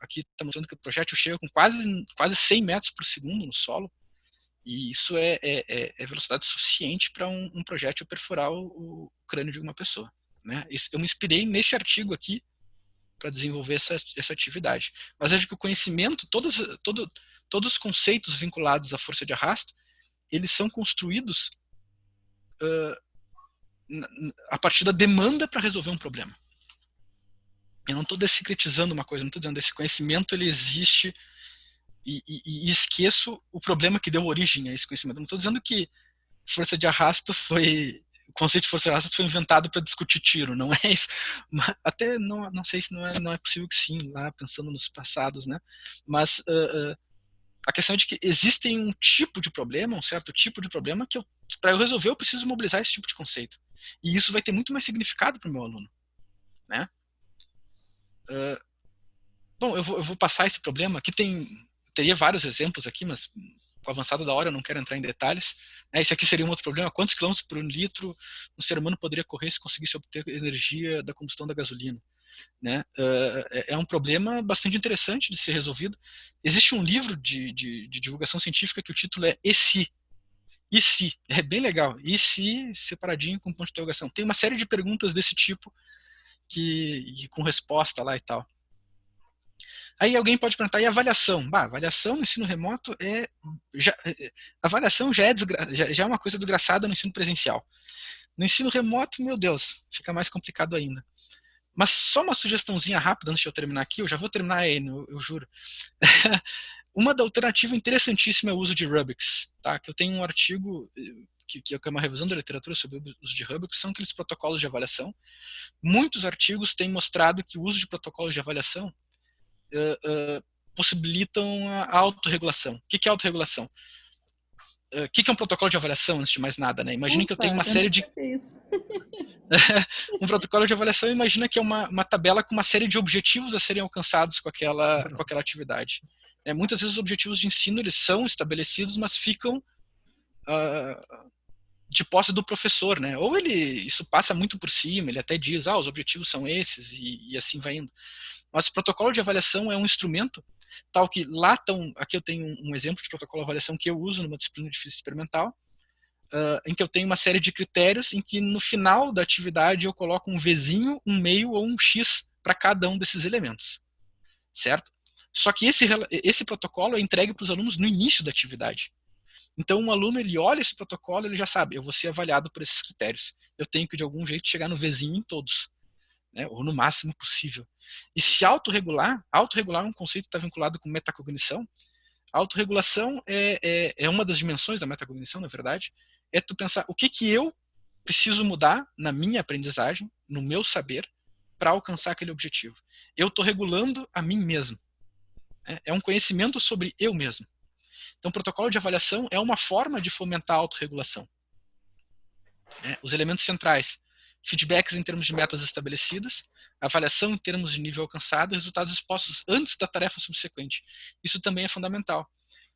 aqui está mostrando que o projétil chega com quase, quase 100 metros por segundo no solo, e isso é, é, é, é velocidade suficiente para um, um, projétil perfurar o, o, crânio de uma pessoa. Né? Eu me inspirei nesse artigo aqui para desenvolver essa, essa atividade. Mas acho que o conhecimento, todos, todo, todos os conceitos vinculados à força de arrasto, eles são construídos uh, a partir da demanda para resolver um problema. Eu não estou descretizando uma coisa, não estou dizendo esse conhecimento ele existe e, e, e, esqueço o problema que deu origem a esse conhecimento. Não estou dizendo que força de arrasto foi o conceito de força arrasto foi inventado para discutir tiro, não é isso. Até não, não sei se não é, não é possível que sim, lá pensando nos passados, né? Mas uh, uh, a questão é de que existem um tipo de problema, um certo tipo de problema que para eu resolver eu preciso mobilizar esse tipo de conceito. E isso vai ter muito mais significado para o meu aluno, né? Uh, bom, eu vou, eu vou, passar esse problema. Aqui tem, teria vários exemplos aqui, mas avançada da hora eu não quero entrar em detalhes. Né? Esse aqui seria um outro problema. Quantos quilômetros por litro um ser humano poderia correr se conseguisse obter energia da combustão da gasolina? Né? Uh, é um problema bastante interessante de ser resolvido. Existe um livro de, de, de divulgação científica que o título é E se? E se? É bem legal. E se separadinho com ponto de interrogação. Tem uma série de perguntas desse tipo que, com resposta lá e tal. Aí alguém pode perguntar, e avaliação? Bah, avaliação no ensino remoto é. Já, é, é, avaliação já é, desgra, já, já, é uma coisa desgraçada no ensino presencial. No ensino remoto, meu Deus, fica mais complicado ainda. Mas só uma sugestãozinha rápida antes de eu terminar aqui, eu já vou terminar aí, eu, eu juro. uma da alternativa interessantíssima é o uso de Rubiks, tá? Que eu tenho um artigo que, que é uma revisão da literatura sobre o uso de que são aqueles protocolos de avaliação. Muitos artigos têm mostrado que o uso de protocolos de avaliação uh, uh, possibilitam a autorregulação. O que é autorregulação? O uh, que, que é um protocolo de avaliação, antes de mais nada? Né? Imagina que eu tenho uma série de... um protocolo de avaliação, imagina que é uma, uma tabela com uma série de objetivos a serem alcançados com aquela, com aquela atividade. É, muitas vezes os objetivos de ensino eles são estabelecidos, mas ficam uh, de posse do professor, né? Ou ele isso passa muito por cima, ele até diz, ah, os objetivos são esses e, e assim vai indo. Mas o protocolo de avaliação é um instrumento tal que lá estão, aqui eu tenho um, exemplo de protocolo de avaliação que eu uso numa disciplina de física experimental, uh, em que eu tenho uma série de critérios em que no final da atividade eu coloco um Vzinho, um meio ou um X para cada um desses elementos, certo? Só que esse, esse protocolo é entregue para os alunos no início da atividade. Então, um aluno, ele olha esse protocolo, ele já sabe, eu vou ser avaliado por esses critérios. Eu tenho que, de algum jeito, chegar no vizinho em todos, né? ou no máximo possível. E se autorregular, autorregular é um conceito que está vinculado com metacognição. A autorregulação é, é, é uma das dimensões da metacognição, na verdade, é tu pensar o que, que eu preciso mudar na minha aprendizagem, no meu saber, para alcançar aquele objetivo. Eu estou regulando a mim mesmo. É, é um conhecimento sobre eu mesmo. Então, o protocolo de avaliação é uma forma de fomentar a autorregulação. É, os elementos centrais, feedbacks em termos de metas estabelecidas, avaliação em termos de nível alcançado, resultados expostos antes da tarefa subsequente. Isso também é fundamental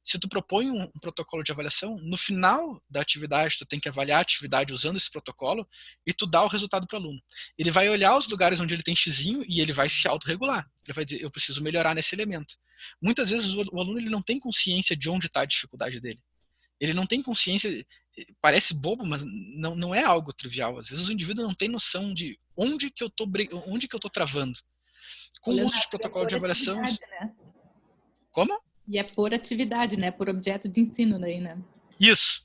se tu propõe um, um, protocolo de avaliação, no final da atividade tu tem que avaliar a atividade usando esse protocolo e tu dá o resultado para o aluno. Ele vai olhar os lugares onde ele tem xizinho e ele vai se autorregular. Ele vai dizer, eu preciso melhorar nesse elemento. Muitas vezes o, o aluno ele não tem consciência de onde está a dificuldade dele. Ele não tem consciência, parece bobo, mas não, não é algo trivial. Às vezes o indivíduo não tem noção de onde que eu tô, onde que eu tô travando. Com o uso de protocolo de avaliação... Né? Como? E é por atividade, né? Por objeto de ensino daí, né? Isso,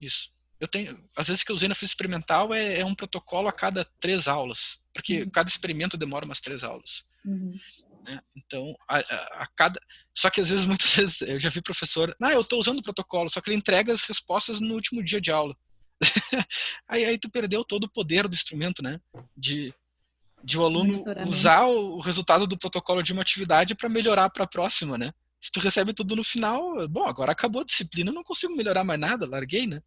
isso. Eu tenho, às vezes que eu usei na física experimental é, é um protocolo a cada três aulas, porque uhum. cada experimento demora umas três aulas. Uhum. Né? Então, a, a, a, cada, só que às vezes, muitas vezes, eu já vi professor, ah, eu estou usando o protocolo, só que ele entrega as respostas no último dia de aula. aí, aí tu perdeu todo o poder do instrumento, né? De, de o aluno usar o resultado do protocolo de uma atividade para melhorar para a próxima, né? Se tu recebe tudo no final, bom, agora acabou a disciplina, não consigo melhorar mais nada, larguei, né?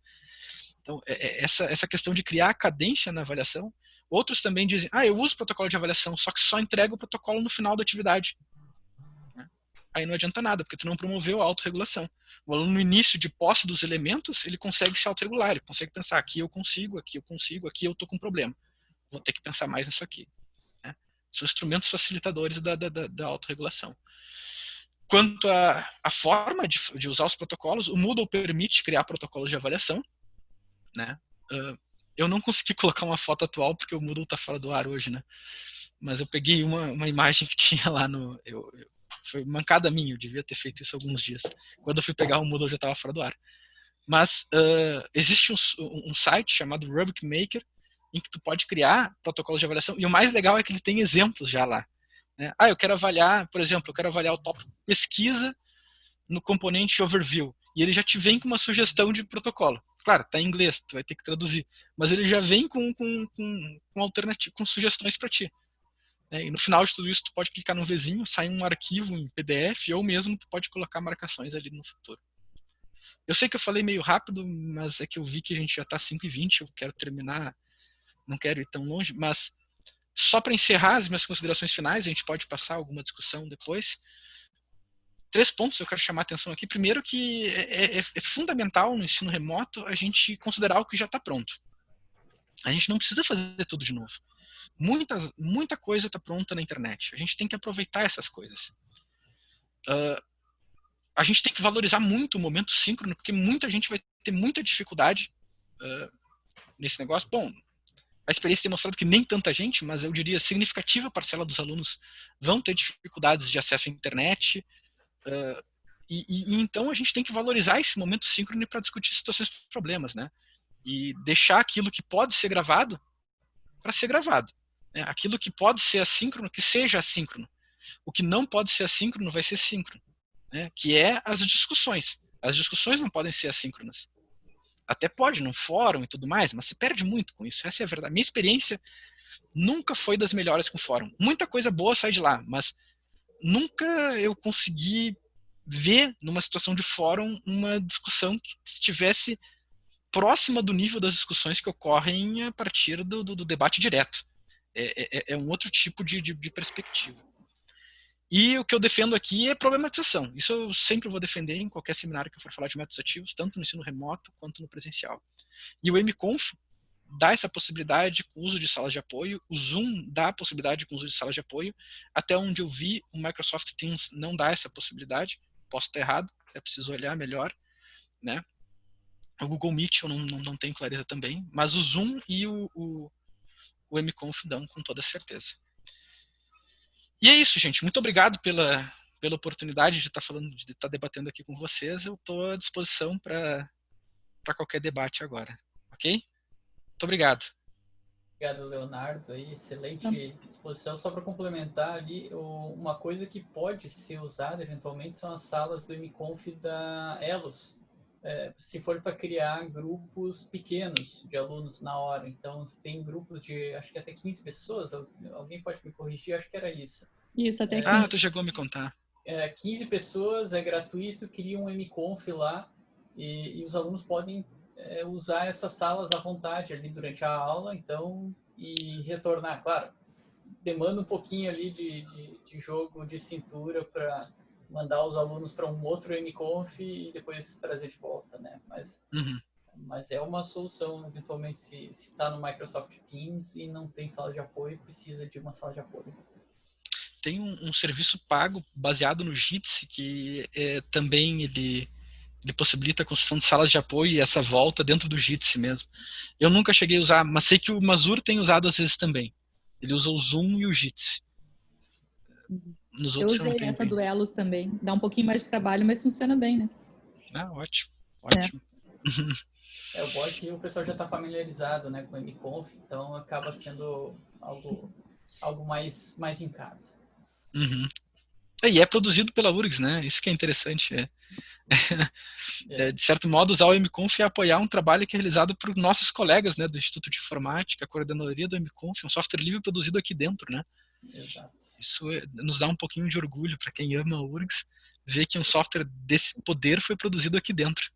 Então, é, é, essa, essa questão de criar cadência na avaliação. Outros também dizem, ah, eu uso o protocolo de avaliação, só que só entrego o protocolo no final da atividade. Né? Aí não adianta nada, porque tu não promoveu a autorregulação. O aluno, no início de posse dos elementos, ele consegue se autorregular, ele consegue pensar, aqui eu consigo, aqui eu consigo, aqui eu estou com problema. Vou ter que pensar mais nisso aqui. Né? São instrumentos facilitadores da, da, da autorregulação. Quanto à forma de, de, usar os protocolos, o Moodle permite criar protocolos de avaliação. Né? Uh, eu não consegui colocar uma foto atual porque o Moodle está fora do ar hoje, né? Mas eu peguei uma, uma imagem que tinha lá no... Eu, eu, foi mancada minha, eu devia ter feito isso alguns dias. Quando eu fui pegar o Moodle já estava fora do ar. Mas uh, existe um, um, site chamado Rubric Maker em que tu pode criar protocolos de avaliação e o mais legal é que ele tem exemplos já lá. Né? Ah, eu quero avaliar, por exemplo, eu quero avaliar o tópico pesquisa no componente overview. E ele já te vem com uma sugestão de protocolo. Claro, está em inglês, tu vai ter que traduzir. Mas ele já vem com, com, com, com, alternativa, com sugestões para ti. Né? E no final de tudo isso, tu pode clicar no vizinho, sai um arquivo em PDF, ou mesmo tu pode colocar marcações ali no futuro. Eu sei que eu falei meio rápido, mas é que eu vi que a gente já está 5h20, eu quero terminar, não quero ir tão longe, mas só para encerrar as minhas considerações finais, a gente pode passar alguma discussão depois. Três pontos eu quero chamar a atenção aqui. Primeiro que é, é, é fundamental no ensino remoto a gente considerar o que já está pronto. A gente não precisa fazer tudo de novo. Muita, muita coisa está pronta na internet. A gente tem que aproveitar essas coisas. Uh, a gente tem que valorizar muito o momento síncrono, porque muita gente vai ter muita dificuldade uh, nesse negócio. Bom, a experiência tem mostrado que nem tanta gente, mas eu diria significativa parcela dos alunos vão ter dificuldades de acesso à internet. Uh, e, e, então a gente tem que valorizar esse momento síncrono para discutir situações problemas, né? E deixar aquilo que pode ser gravado para ser gravado. Né? Aquilo que pode ser assíncrono, que seja assíncrono. O que não pode ser assíncrono vai ser síncrono, né? que é as discussões. As discussões não podem ser assíncronas. Até pode num fórum e tudo mais, mas se perde muito com isso. Essa é a verdade. Minha experiência nunca foi das melhores com fórum. Muita coisa boa sai de lá, mas nunca eu consegui ver numa situação de fórum uma discussão que estivesse próxima do nível das discussões que ocorrem a partir do, do, do debate direto. É, é, é, um outro tipo de, de, de perspectiva. E o que eu defendo aqui é problematização. Isso eu sempre vou defender em qualquer seminário que eu for falar de métodos ativos, tanto no ensino remoto quanto no presencial. E o MConf dá essa possibilidade com o uso de salas de apoio, o Zoom dá a possibilidade com o uso de salas de apoio, até onde eu vi, o Microsoft Teams não dá essa possibilidade, posso estar errado, é preciso olhar melhor, né? O Google Meet eu não, não, não tenho clareza também, mas o Zoom e o, o, o MConf dão com toda certeza. E é isso, gente. Muito obrigado pela, pela oportunidade de estar falando, de estar debatendo aqui com vocês. Eu estou à disposição para qualquer debate agora. Ok? Muito obrigado. Obrigado, Leonardo. Aí, excelente disposição. Só para complementar ali, uma coisa que pode ser usada eventualmente são as salas do MConf da Elos. É, se for para criar grupos pequenos de alunos na hora. Então, tem grupos de, acho que até 15 pessoas, alguém pode me corrigir, acho que era isso. Isso, até 15. Ah, tu chegou a me contar. É, 15 pessoas, é gratuito, cria um MConf lá e, e os alunos podem é, usar essas salas à vontade ali durante a aula, então, e retornar, claro, demanda um pouquinho ali de, de, de jogo de cintura para mandar os alunos para um outro MConf e depois trazer de volta, né? Mas, uhum. mas é uma solução, eventualmente, se está no Microsoft Teams e não tem sala de apoio, precisa de uma sala de apoio. Tem um, um serviço pago baseado no Jitsi que é, também ele, ele possibilita a construção de salas de apoio e essa volta dentro do Jitsi mesmo. Eu nunca cheguei a usar, mas sei que o Mazur tem usado às vezes também. Ele usa o Zoom e o Jitsi. Uhum. Nos outros eu usei essa duelos também. Dá um pouquinho mais de trabalho, mas funciona bem, né? Ah, ótimo. Ótimo. É, é o bom é que o pessoal já está familiarizado né, com o MConf, então acaba sendo algo, algo mais, mais em casa. Uhum. É, e é produzido pela URGS, né? Isso que é interessante. É. É, de certo modo, usar o MConf é apoiar um trabalho que é realizado por nossos colegas né, do Instituto de Informática, a coordenadoria do MConf, um software livre produzido aqui dentro. Né? Exato. Isso é, nos dá um pouquinho de orgulho para quem ama a URGS, ver que um software desse poder foi produzido aqui dentro.